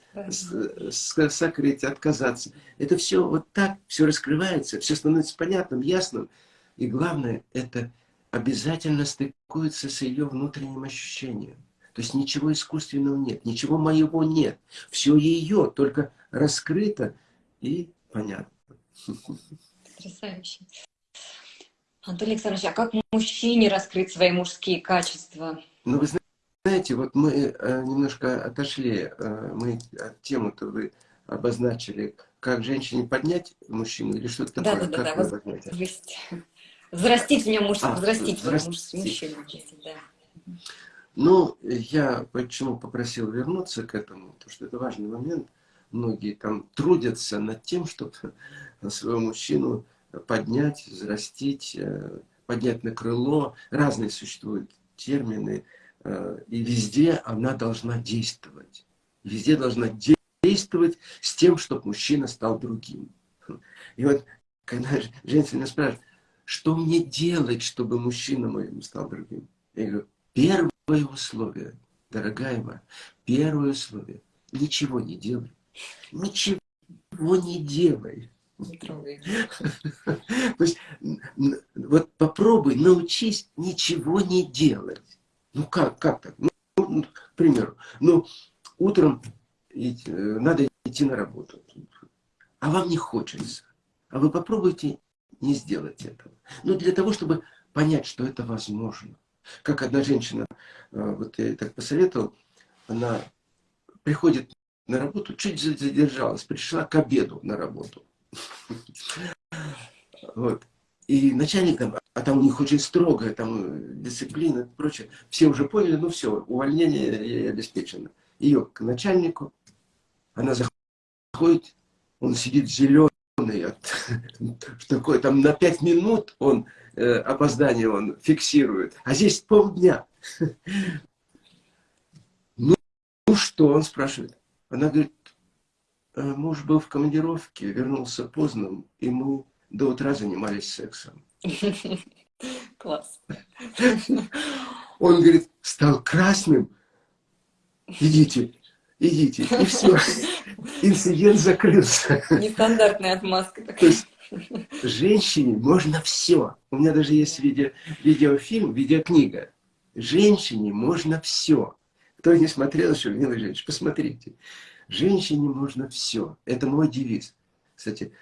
Speaker 1: сокрыть, отказаться. Это все вот так, все раскрывается, все становится понятным, ясным. И главное, это обязательно стыкуется с ее внутренним ощущением. То есть ничего искусственного нет, ничего моего нет. Все ее, только раскрыто и понятно.
Speaker 2: Потрясающе. Антон Александрович, а как мужчине раскрыть свои мужские качества?
Speaker 1: Ну, вы знаете, вот мы э, немножко отошли, э, мы от темы-то вы обозначили, как женщине поднять мужчину или что-то такое?
Speaker 2: Да, да, да, да. Взрастить в нем мужчину, а, взрастить, взрастить. мужчину. Да.
Speaker 1: Ну, я почему попросил вернуться к этому, потому что это важный момент. Многие там трудятся над тем, чтобы своего мужчину поднять, взрастить, э, поднять на крыло. Разные существуют термины. Э, и везде она должна действовать. Везде должна действовать с тем, чтобы мужчина стал другим. И вот, когда женщина спрашивает, что мне делать, чтобы мужчина моим стал другим? Я говорю, первое условие, дорогая моя, первое условие, ничего не делай. Ничего не делай. То есть, вот попробуй, научись ничего не делать. Ну как, как так? Ну, ну, к примеру, ну, утром э, надо идти на работу, а вам не хочется. А вы попробуйте не сделать этого. Ну, для того, чтобы понять, что это возможно. Как одна женщина, э, вот я так посоветовал, она приходит на работу, чуть задержалась, пришла к обеду на работу. Вот. И начальник там, а там у них очень строгая там э, дисциплина и прочее. Все уже поняли, ну все, увольнение обеспечено. Ее к начальнику, она заходит, он сидит зеленый, такой, там на пять минут он э, опоздание он фиксирует, а здесь полдня. Ну, ну что, он спрашивает. Она говорит, «Э, муж был в командировке, вернулся поздно, и мы до утра занимались сексом.
Speaker 2: Класс.
Speaker 1: Он говорит, стал красным. Идите, идите. И все. Инцидент закрылся.
Speaker 2: Нестандартная отмазка
Speaker 1: такая. То есть, женщине можно все. У меня даже есть видео, видеофильм, видеокнига. Женщине можно все. Кто не смотрел еще, милые женщины, посмотрите. Женщине можно все. Это мой девиз. Кстати,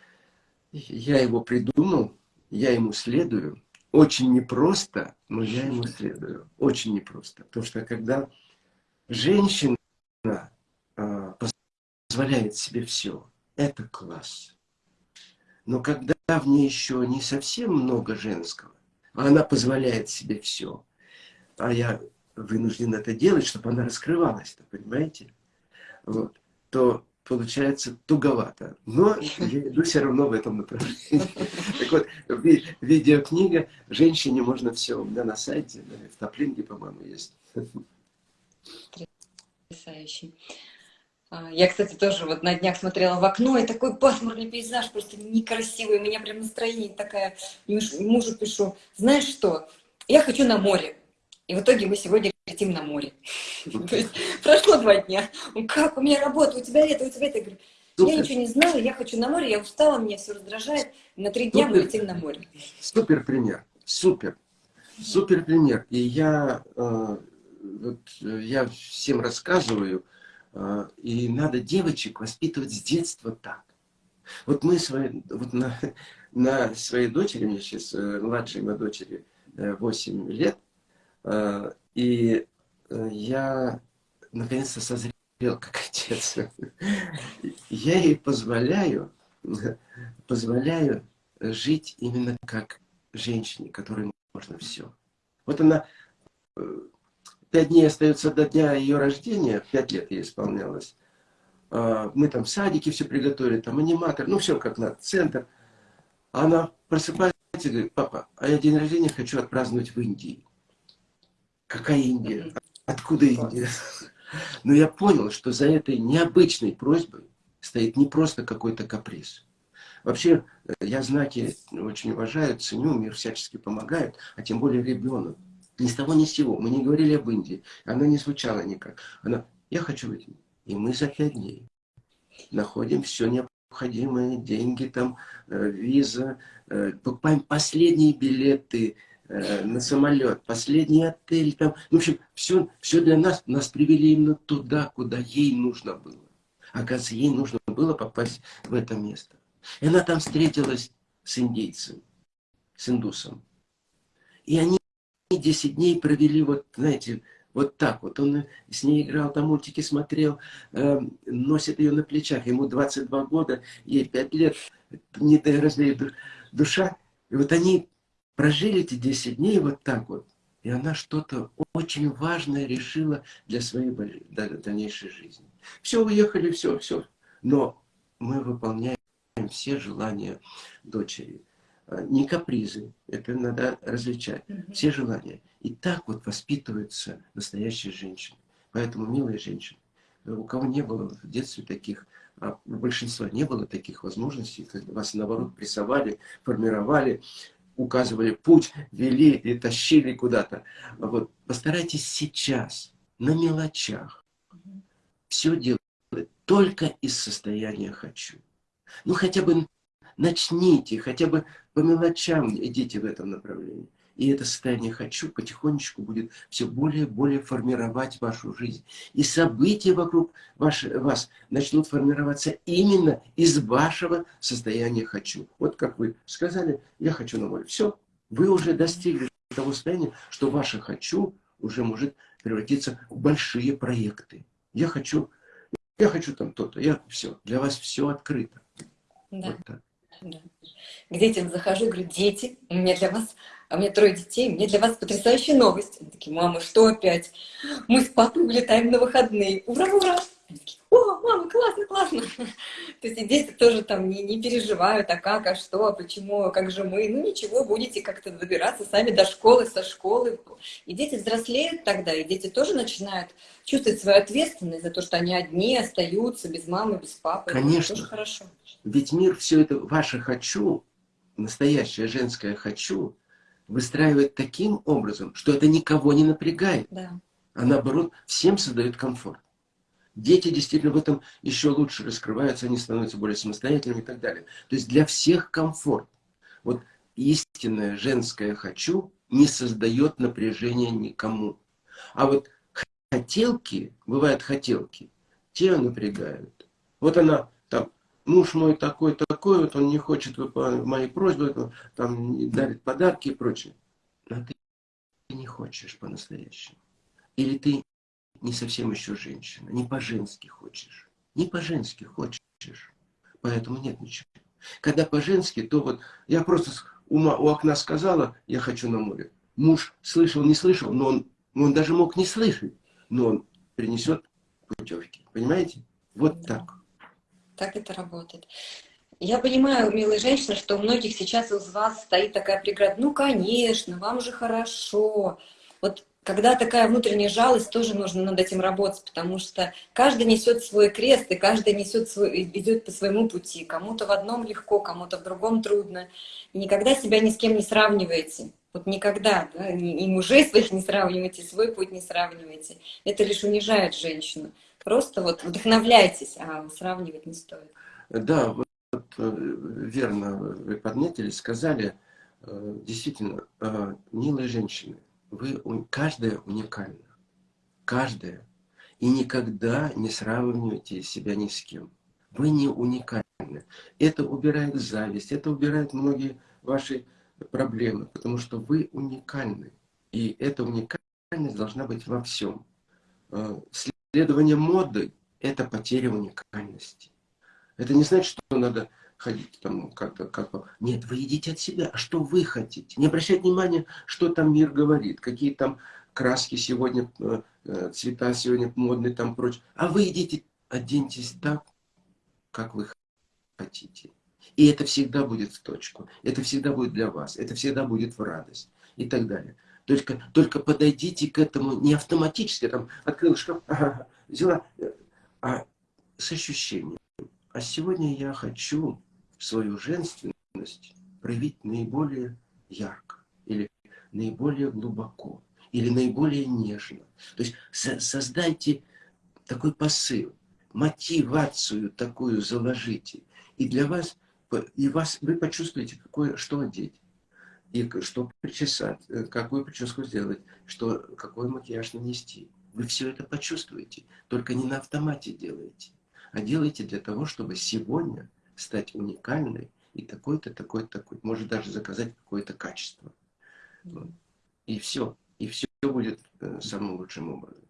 Speaker 1: я его придумал, я ему следую. Очень непросто, но я ему следую. Очень непросто. Потому что когда женщина э, позволяет себе все, это класс. Но когда в ней еще не совсем много женского, а она позволяет себе все, а я вынужден это делать, чтобы она раскрывалась, понимаете? Вот, то получается туговато. Но я иду все равно в этом направлении. Так вот, видеокнига «Женщине можно все» у меня на сайте, в Топлинге, по-моему, есть.
Speaker 2: Потрясающий. А, я, кстати, тоже вот на днях смотрела в окно, и такой пасмурный пейзаж, просто некрасивый. У меня прям настроение такое. Мужу пишу, знаешь что, я хочу на море. И в итоге мы сегодня летим на море. То есть прошло два дня. Как, у меня работа, у тебя это, у тебя это. Я говорю, я ничего не знаю, я хочу на море, я устала, меня все раздражает. На три дня мы летим на море.
Speaker 1: Супер пример, супер. Супер пример. И я, э, вот, я всем рассказываю, э, и надо девочек воспитывать с детства так. Вот мы свои, вот на, на своей дочери, мне сейчас э, младшей моей дочери 8 лет, Э, и э, я наконец-то созрел как отец. Я ей позволяю, позволяю жить именно как женщине, которой можно все. Вот она, э, пять дней остается до дня ее рождения, пять лет ей исполнялось. Мы там в садике все приготовили, там аниматор, ну все как надо, центр. Она просыпается и говорит, папа, а я день рождения хочу отпраздновать в Индии. Какая Индия? Откуда Индия? Но я понял, что за этой необычной просьбой стоит не просто какой-то каприз. Вообще, э, я знаки очень уважаю, ценю, мир всячески помогает, а тем более ребенок. Ни с того, ни с сего. Мы не говорили об Индии. Она не звучала никак. Она, я хочу выйти. И мы за пять дней находим все необходимое, деньги там, э, виза, э, покупаем последние билеты, Э, на самолет, последний отель, там, в общем, все, все для нас, нас привели именно туда, куда ей нужно было. Оказывается, ей нужно было попасть в это место. И она там встретилась с индейцем, с индусом. И они 10 дней провели, вот, знаете, Вот так вот. Он с ней играл, там мультики смотрел, э, носит ее на плечах. Ему 22 года, ей 5 лет, не разлеет душа. И вот они прожили эти 10 дней вот так вот. И она что-то очень важное решила для своей дальнейшей жизни. Все, уехали, все, все. Но мы выполняем все желания дочери. А, не капризы, это надо различать. Все желания. И так вот воспитываются настоящие женщины. Поэтому, милые женщины, у кого не было в детстве таких, а у большинства не было таких возможностей, когда вас наоборот прессовали, формировали, указывали путь, вели и тащили куда-то. Вот постарайтесь сейчас на мелочах все делать только из состояния «хочу». Ну, хотя бы начните, хотя бы по мелочам идите в этом направлении. И это состояние «хочу» потихонечку будет все более и более формировать вашу жизнь. И события вокруг ваш, вас начнут формироваться именно из вашего состояния «хочу». Вот как вы сказали, я хочу на море. Все, вы уже достигли того состояния, что ваше «хочу» уже может превратиться в большие проекты. Я хочу, я хочу там то-то, я все, для вас все открыто.
Speaker 2: Да. Вот так. Да. К детям захожу, говорю, дети, у меня для вас, а у меня трое детей, у меня для вас потрясающая новость. Они такие, мама, что опять? Мы с папой улетаем на выходные. Ура, ура! Они такие, о, мама, классно, классно. То есть и дети тоже там не, не переживают, а как, а что, а почему, а как же мы. Ну ничего, будете как-то добираться сами до школы, со школы. И дети взрослеют тогда, и дети тоже начинают чувствовать свою ответственность за то, что они одни остаются, без мамы, без папы.
Speaker 1: Конечно. Это тоже хорошо. Ведь мир все это, ваше «хочу», настоящее женское «хочу», выстраивает таким образом, что это никого не напрягает. Да. А наоборот, всем создает комфорт. Дети действительно в этом еще лучше раскрываются, они становятся более самостоятельными и так далее. То есть для всех комфорт. Вот истинное женское «хочу» не создает напряжения никому. А вот хотелки, бывают хотелки, те напрягают. Вот она там, муж мой такой, такой, вот он не хочет выполнять мои просьбы, там дарит подарки и прочее. Но ты не хочешь по-настоящему. Или ты не совсем еще женщина, не по-женски хочешь. Не по-женски хочешь. Поэтому нет ничего. Когда по-женски, то вот я просто у, у окна сказала, я хочу на море. Муж слышал, не слышал, но он, он даже мог не слышать, но он принесет путевки. Понимаете? Вот так.
Speaker 2: Так это работает. Я понимаю, милые женщины, что у многих сейчас из вас стоит такая преграда. Ну, конечно, вам же хорошо. Вот когда такая внутренняя жалость, тоже нужно над этим работать, потому что каждый несет свой крест, и каждый несет свой, идет по своему пути. Кому-то в одном легко, кому-то в другом трудно. И никогда себя ни с кем не сравнивайте. Вот никогда, да, и мужей своих не сравнивайте, свой путь не сравнивайте. Это лишь унижает женщину. Просто вот вдохновляйтесь, а сравнивать не стоит.
Speaker 1: Да, вот э, верно вы подметили, сказали, э, действительно, э, милые женщины, вы, каждая уникальна. Каждая. И никогда не сравнивайте себя ни с кем. Вы не уникальны. Это убирает зависть, это убирает многие ваши проблемы, потому что вы уникальны. И эта уникальность должна быть во всем. А, следование моды – это потеря уникальности. Это не значит, что надо ходить там как-то, как Нет, вы идите от себя. А что вы хотите? Не обращайте внимания, что там мир говорит, какие там краски сегодня, э, э, цвета сегодня модные, там прочее. А вы идите, оденьтесь так, как вы хотите. И это всегда будет в точку. Это всегда будет для вас. Это всегда будет в радость. И так далее. Только, только подойдите к этому не автоматически, там, открыл шкаф, ага, взяла, э, а с ощущением. А сегодня я хочу свою женственность проявить наиболее ярко, или наиболее глубоко, или наиболее нежно. То есть создайте такой посыл, мотивацию такую заложите. И для вас, и вас вы почувствуете, какое, что одеть, и что причесать, э, какую прическу сделать, что, какой макияж нанести. Вы все это почувствуете, только не на автомате делаете, а делаете для того, чтобы сегодня стать уникальной и такой-то, такой-то, такой. Может даже заказать какое-то качество. И все. и все будет э, самым лучшим образом.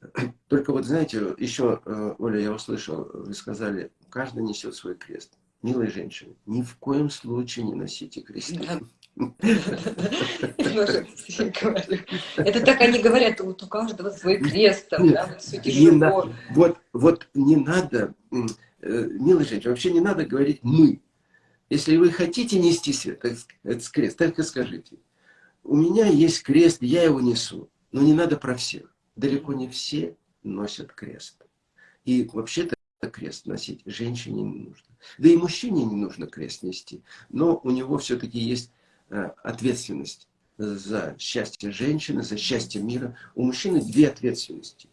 Speaker 1: Только вот, знаете, еще, э, Оля, я услышал, вы сказали, каждый несет свой крест. Милые женщины, ни в коем случае не носите крест.
Speaker 2: Это так они говорят, вот у каждого свой крест, там, да, вот все
Speaker 1: тяжело. Вот, вот не надо, э, милые женщины, вообще не надо говорить «мы». Если вы хотите нести этот крест, так и скажите. У меня есть крест, я его несу, но не надо про всех далеко не все носят крест. И вообще-то крест носить женщине не нужно. Да и мужчине не нужно крест нести. Но у него все-таки есть э, ответственность за счастье женщины, за счастье мира. У мужчины две ответственности.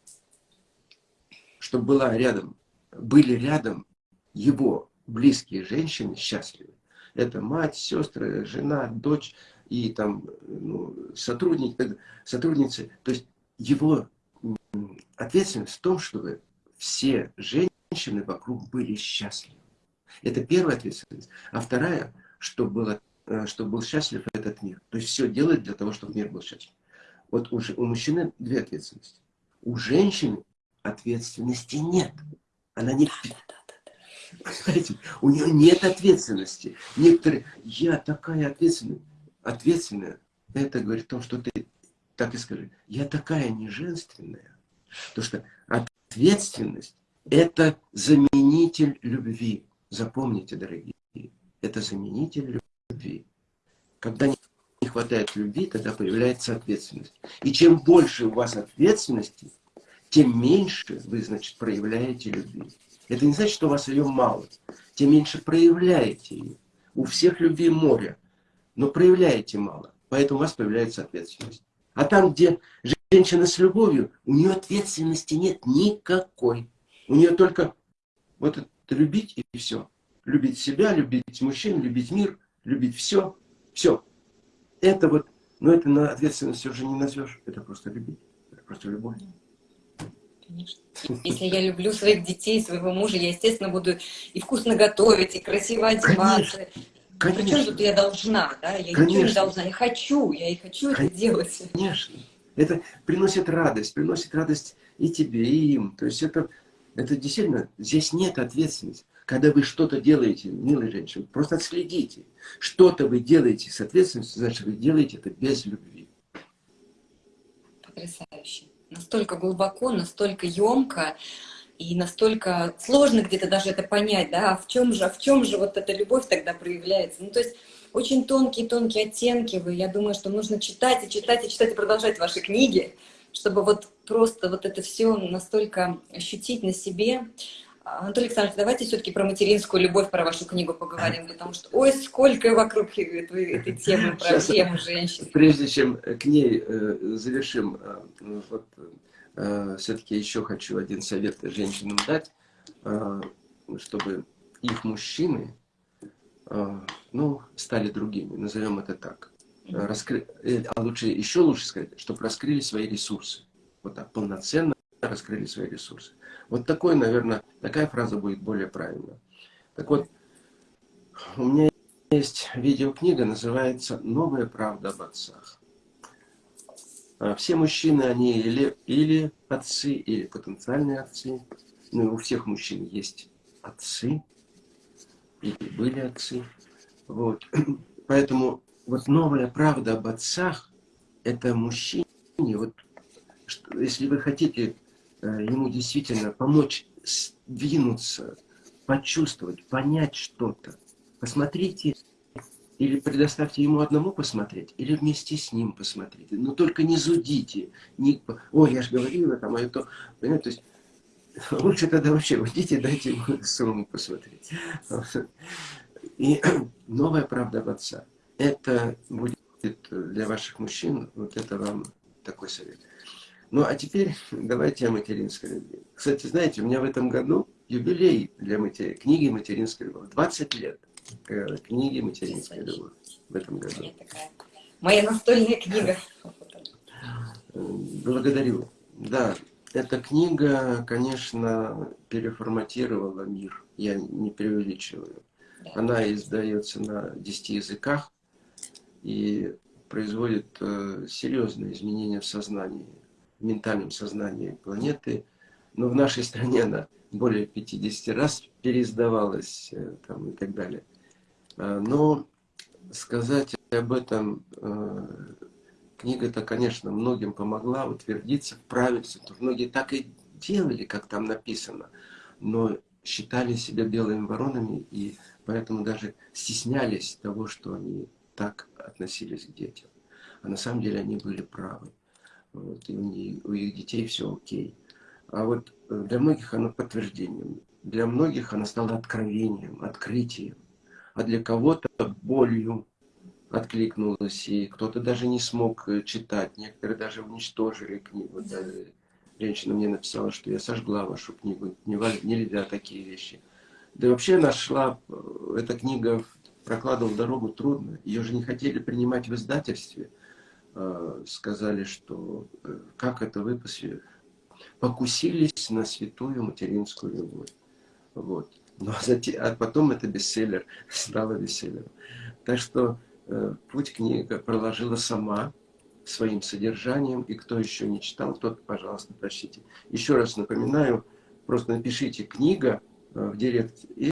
Speaker 1: Чтобы была рядом, были рядом его близкие женщины счастливы. Это мать, сестры, жена, дочь и там ну, сотрудники, сотрудницы. То есть его ответственность в том, чтобы все женщины вокруг были счастливы. Это первая ответственность. А вторая, чтобы, было, э, чтобы был счастлив этот мир. То есть все делать для того, чтобы мир был счастлив. Вот у, у мужчины две ответственности. У женщины ответственности нет. Она не... Понимаете, у нее нет ответственности. Некоторые, я такая ответственная. Ответственная, это говорит о том, что ты так и скажи, я такая неженственная, потому что ответственность – это заменитель любви. Запомните, дорогие, это заменитель любви. Когда не хватает любви, тогда появляется ответственность. И чем больше у вас ответственности, тем меньше вы, значит, проявляете любви. Это не значит, что у вас ее мало. Тем меньше проявляете ее. У всех любви море, но проявляете мало. Поэтому у вас появляется ответственность. А там, где женщина с любовью, у нее ответственности нет никакой. У нее только вот это любить и все. Любить себя, любить мужчин, любить мир, любить все. Все. Это вот, но это на ответственность уже не назовешь. Это просто любить. Это просто любовь.
Speaker 2: Конечно. Если я люблю своих детей, своего мужа, я, естественно, буду и вкусно готовить, и красиво одеваться, Конечно. Причем тут я должна, да? Я Конечно. не должна, я хочу, я и хочу Конечно. это делать.
Speaker 1: Конечно. Это приносит радость, приносит радость и тебе, и им. То есть это, это действительно, здесь нет ответственности. Когда вы что-то делаете, милые женщины, просто отследите. Что-то вы делаете с ответственностью, значит, вы делаете это без любви.
Speaker 2: Потрясающе. Настолько глубоко, настолько емко и настолько сложно где-то даже это понять, да, а в чем же, а в чем же вот эта любовь тогда проявляется. Ну, то есть очень тонкие-тонкие оттенки вы, я думаю, что нужно читать и читать и читать и продолжать ваши книги, чтобы вот просто вот это все настолько ощутить на себе. Анатолий Александрович, давайте все-таки про материнскую любовь, про вашу книгу поговорим, потому что, ой, сколько вокруг этой, этой темы, про Сейчас, тему женщин.
Speaker 1: Прежде чем к ней э, завершим, э, вот, Э, все-таки еще хочу один совет женщинам дать, э, чтобы их мужчины э, ну, стали другими, назовем это так. Раскры... А лучше, еще лучше сказать, чтобы раскрыли свои ресурсы. Вот так, полноценно раскрыли свои ресурсы. Вот такой, наверное, такая фраза будет более правильная. Так вот, у меня есть видеокнига, называется «Новая правда об отцах». А все мужчины, они или, или отцы, или потенциальные отцы. Ну, у всех мужчин есть отцы, или были отцы. Вот. Поэтому вот новая правда об отцах, это мужчине, вот, если вы хотите ему действительно помочь сдвинуться, почувствовать, понять что-то, посмотрите или предоставьте ему одному посмотреть, или вместе с ним посмотрите. Но только не зудите. Не... Ой, я же говорила там, а это... Понимаете, то есть лучше тогда вообще уйдите, дайте ему самому посмотреть. И новая правда об отца. Это будет для ваших мужчин, вот это вам такой совет. Ну, а теперь давайте о материнской любви. Кстати, знаете, у меня в этом году юбилей для матери... книги «Материнская любовь». 20 лет книги «Материнская любовь» в этом году.
Speaker 2: Моя настольная книга.
Speaker 1: Благодарю. Да, эта книга, конечно, переформатировала мир. Я не преувеличиваю. Она издается на 10 языках. И производит э, серьезные изменения в сознании, ментальном сознании планеты. Но в нашей стране она более 50 раз переиздавалась э, там, и так далее. А, но сказать об этом, э, книга-то, конечно, многим помогла утвердиться, вправиться. Многие так и делали, как там написано, но считали себя белыми воронами и поэтому даже стеснялись того, что они так относились к детям. А на самом деле они были правы. Вот, и у, них, у их детей все окей. А вот э, для многих оно подтверждением, для многих оно стало откровением, открытием, а для кого-то болью откликнулось, и кто-то даже не смог э, читать, некоторые даже уничтожили книгу. Даже женщина мне написала, что я сожгла вашу книгу, нельзя такие вещи. Да и вообще нашла, э, эта книга прокладывал дорогу трудно. Ее же не хотели принимать в издательстве. А, сказали, что э, как это вы покусились на святую материнскую любовь. Вот. Но затем, а потом это бестселлер, стало бестселлером. Так что э, путь книга проложила сама своим содержанием. И кто еще не читал, тот, пожалуйста, прочтите. Еще раз напоминаю, просто напишите «книга» э, в директ, и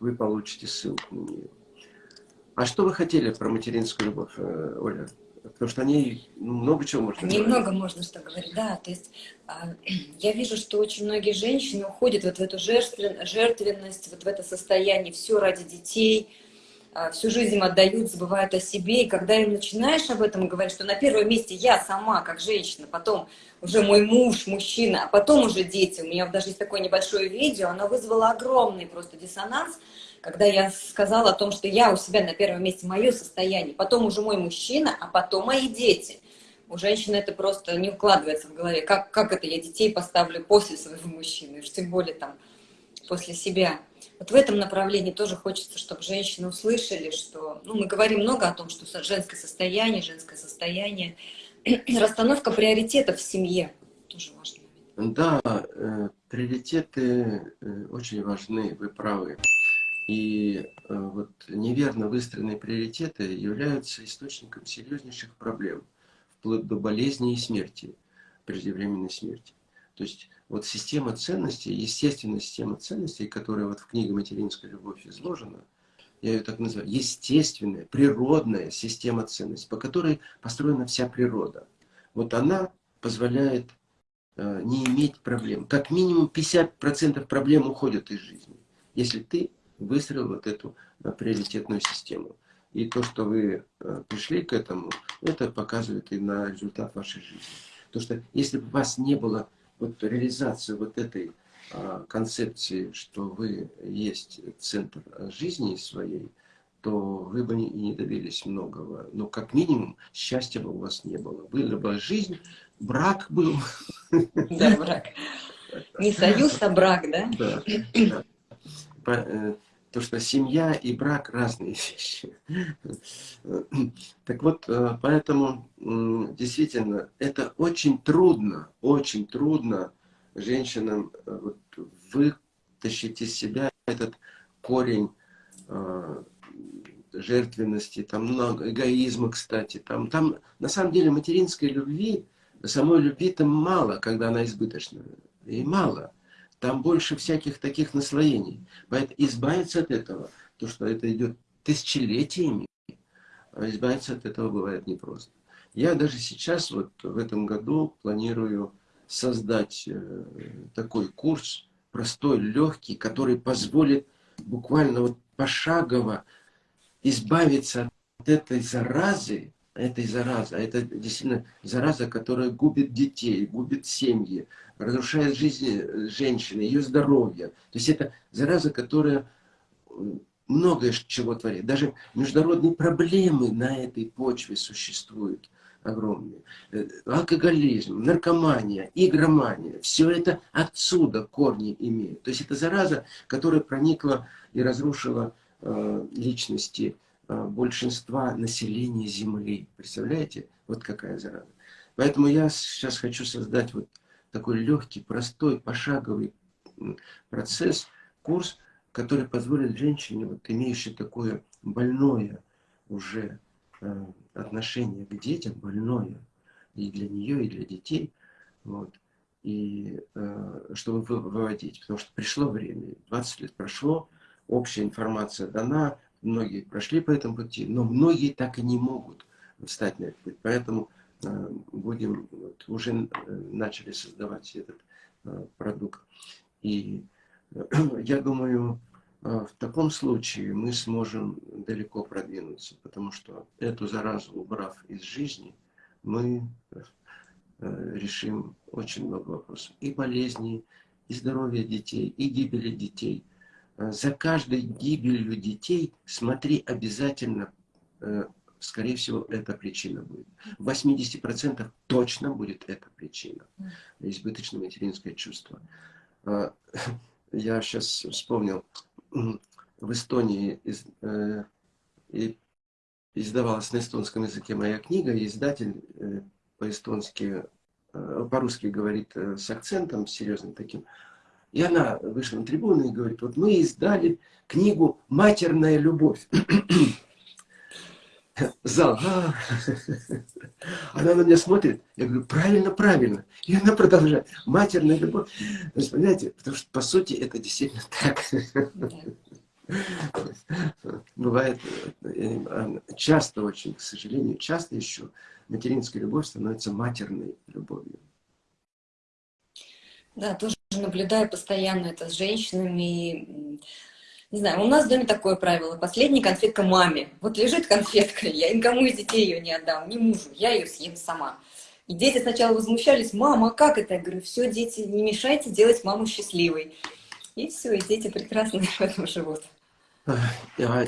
Speaker 1: вы получите ссылку на нее. А что вы хотели про материнскую любовь, э, Оля? Потому что о ней много чего можно
Speaker 2: Немного говорить. Немного можно что говорить, да. То есть а, я вижу, что очень многие женщины уходят вот в эту жертвенность, вот в это состояние, все ради детей, а, всю жизнь им отдают, забывают о себе. И когда им начинаешь об этом говорить, что на первом месте я сама, как женщина, потом уже мой муж, мужчина, а потом уже дети. У меня даже есть такое небольшое видео, оно вызвало огромный просто диссонанс, когда я сказала о том, что я у себя на первом месте мое состояние, потом уже мой мужчина, а потом мои дети. У женщины это просто не укладывается в голове. Как, как это я детей поставлю после своего мужчины, уж тем более там после себя. Вот в этом направлении тоже хочется, чтобы женщины услышали, что ну, мы говорим много о том, что женское состояние, женское состояние, расстановка приоритетов в семье тоже важно.
Speaker 1: Да, э, приоритеты э, очень важны, вы правы. И э, вот неверно выстроенные приоритеты являются источником серьезнейших проблем, вплоть до болезни и смерти, преждевременной смерти. То есть вот система ценностей, естественная система ценностей, которая вот в книге «Материнская любовь» изложена, я ее так называю, естественная, природная система ценностей, по которой построена вся природа. Вот она позволяет э, не иметь проблем. Как минимум 50% проблем уходят из жизни, если ты выстроил вот эту э, приоритетную систему. И то, что вы э, пришли к этому, это показывает и на результат вашей жизни. Потому что если бы у вас не было вот реализации вот этой а, концепции, что вы есть центр жизни своей, то вы бы и не добились многого. Но как минимум счастья бы у вас не было. Была бы жизнь, брак был.
Speaker 2: Да, брак. Не союз, а брак, да?
Speaker 1: Да. То, что семья и брак разные вещи. Так вот, э, поэтому действительно это очень трудно, очень трудно женщинам э, вот, вытащить из себя этот корень э, жертвенности, там много эгоизма, кстати. Там, там на самом деле материнской любви, самой любви-то мало, когда она избыточна. И мало там больше всяких таких наслоений. Поэтому избавиться от этого, то, что это идет тысячелетиями, а избавиться от этого бывает непросто. Я даже сейчас, вот в этом году, планирую создать э, такой курс, простой, легкий, который позволит буквально вот пошагово избавиться от этой заразы, этой заразы. Это действительно зараза, которая губит детей, губит семьи, разрушает жизнь э, женщины, ее здоровье. То есть это зараза, которая многое чего творит. Даже международные проблемы на этой почве существуют огромные. Э, алкоголизм, наркомания, игромания. Все это отсюда корни имеет. То есть это зараза, которая проникла и разрушила э, личности Э, большинства населения Земли. Представляете? Вот какая зараза. Поэтому я сейчас хочу создать вот такой легкий, простой, пошаговый процесс, курс, который позволит женщине, вот, имеющей такое больное уже отношение к детям больное и для нее, и для детей. Вот. И чтобы выводить, потому что пришло время, 20 лет прошло, общая информация дана, многие прошли по этому пути, но многие так и не могут встать на этот путь. Поэтому э, будем, вот, уже э, начали создавать этот э, продукт. И я думаю, в таком случае мы сможем далеко продвинуться, потому что эту заразу, убрав из жизни, мы решим очень много вопросов. И болезней, и здоровья детей, и гибели детей – за каждой гибелью детей смотри обязательно, э, скорее всего, эта причина будет. В 80% точно будет эта причина. Избыточное материнское чувство. Э, я сейчас вспомнил, в Эстонии из, издавалась на эстонском языке моя книга, издатель по-эстонски, по-русски говорит с акцентом серьезным таким, и она вышла на трибуну и говорит, вот мы издали книгу «Матерная любовь». Зал. А. Она на меня смотрит, я говорю, правильно, правильно. И она продолжает. Матерная любовь. То есть, понимаете, потому что, по сути, это действительно так. Бывает, э, часто очень, к сожалению, часто еще материнская любовь становится матерной любовью.
Speaker 2: Да, тоже наблюдаю постоянно это с женщинами. Не знаю, у нас в доме такое правило. Последняя конфетка маме. Вот лежит конфетка, я никому из детей ее не отдам, ни мужу, я ее съем сама. И дети сначала возмущались, мама, а как это? Я говорю, все, дети, не мешайте делать маму счастливой. И все, и дети прекрасно в этом живут.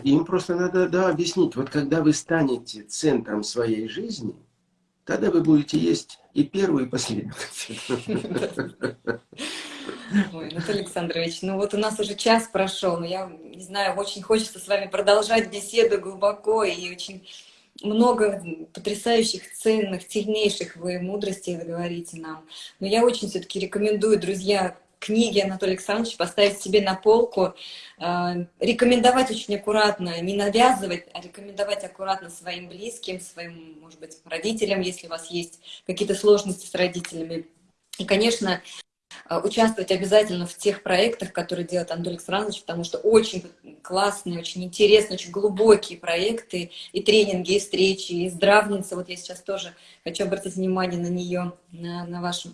Speaker 1: Им просто надо да, объяснить, вот когда вы станете центром своей жизни, тогда вы будете есть и первую, и последнюю.
Speaker 2: Ой, Александрович, ну вот у нас уже час прошел, но я не знаю, очень хочется с вами продолжать беседу глубоко и очень много потрясающих, ценных, сильнейших вы мудростей вы говорите нам. Но я очень все-таки рекомендую, друзья, книги Анатолия Александровича поставить себе на полку, э, рекомендовать очень аккуратно, не навязывать, а рекомендовать аккуратно своим близким, своим, может быть, родителям, если у вас есть какие-то сложности с родителями. И, конечно, участвовать обязательно в тех проектах, которые делает Анатолий Александрович, потому что очень классные, очень интересные, очень глубокие проекты, и тренинги, и встречи, и здравница. Вот я сейчас тоже хочу обратить внимание на нее, на, на ваш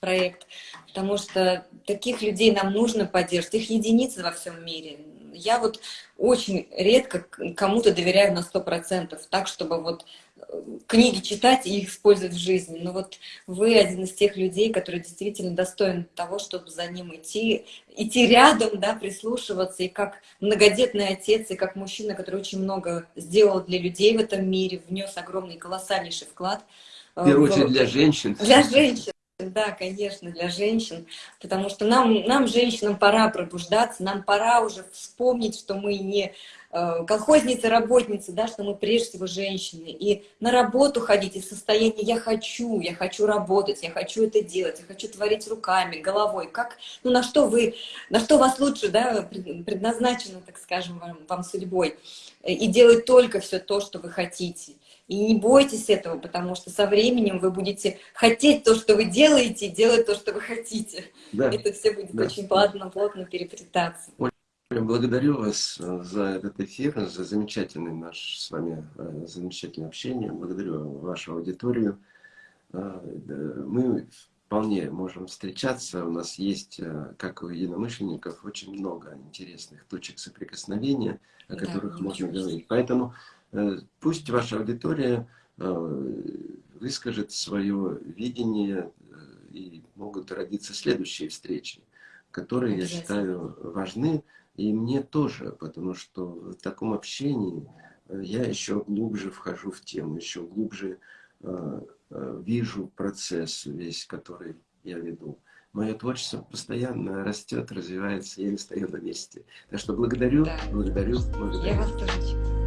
Speaker 2: проект, потому что таких людей нам нужно поддерживать, их единицы во всем мире. Я вот очень редко кому-то доверяю на сто процентов, так, чтобы вот книги читать и их использовать в жизни. Но вот вы один из тех людей, который действительно достоин того, чтобы за ним идти, идти рядом, да, прислушиваться, и как многодетный отец, и как мужчина, который очень много сделал для людей в этом мире, внес огромный, колоссальнейший вклад.
Speaker 1: В первую очередь для женщин.
Speaker 2: Для женщин. Да, конечно, для женщин, потому что нам, нам, женщинам, пора пробуждаться, нам пора уже вспомнить, что мы не Э, колхозницы, работницы, да, что мы прежде всего женщины, и на работу ходить из состояния «я хочу», «я хочу работать», «я хочу это делать», «я хочу творить руками, головой», как, ну, на что вы, на что вас лучше, да, предназначено, так скажем, вам, вам судьбой, и делать только все то, что вы хотите. И не бойтесь этого, потому что со временем вы будете хотеть то, что вы делаете, делать то, что вы хотите. Да. Это все будет да. очень плавно, плотно переплетаться.
Speaker 1: Благодарю вас э, за этот эфир, за замечательный наш с вами э, замечательное общение. Благодарю вашу аудиторию. Э, мы вполне можем встречаться. У нас есть, как у единомышленников, очень много интересных точек соприкосновения, о да, которых можно говорить. Поэтому пусть ваша аудитория выскажет свое видение, и могут родиться следующие встречи, которые, я считаю, важны и мне тоже, потому что в таком общении э, я еще глубже вхожу в тему, еще глубже э, э, вижу процесс весь, который я веду. Мое творчество постоянно растет, развивается, я не стою на месте. Так что благодарю, да. благодарю, благодарю.
Speaker 2: Я вас тоже.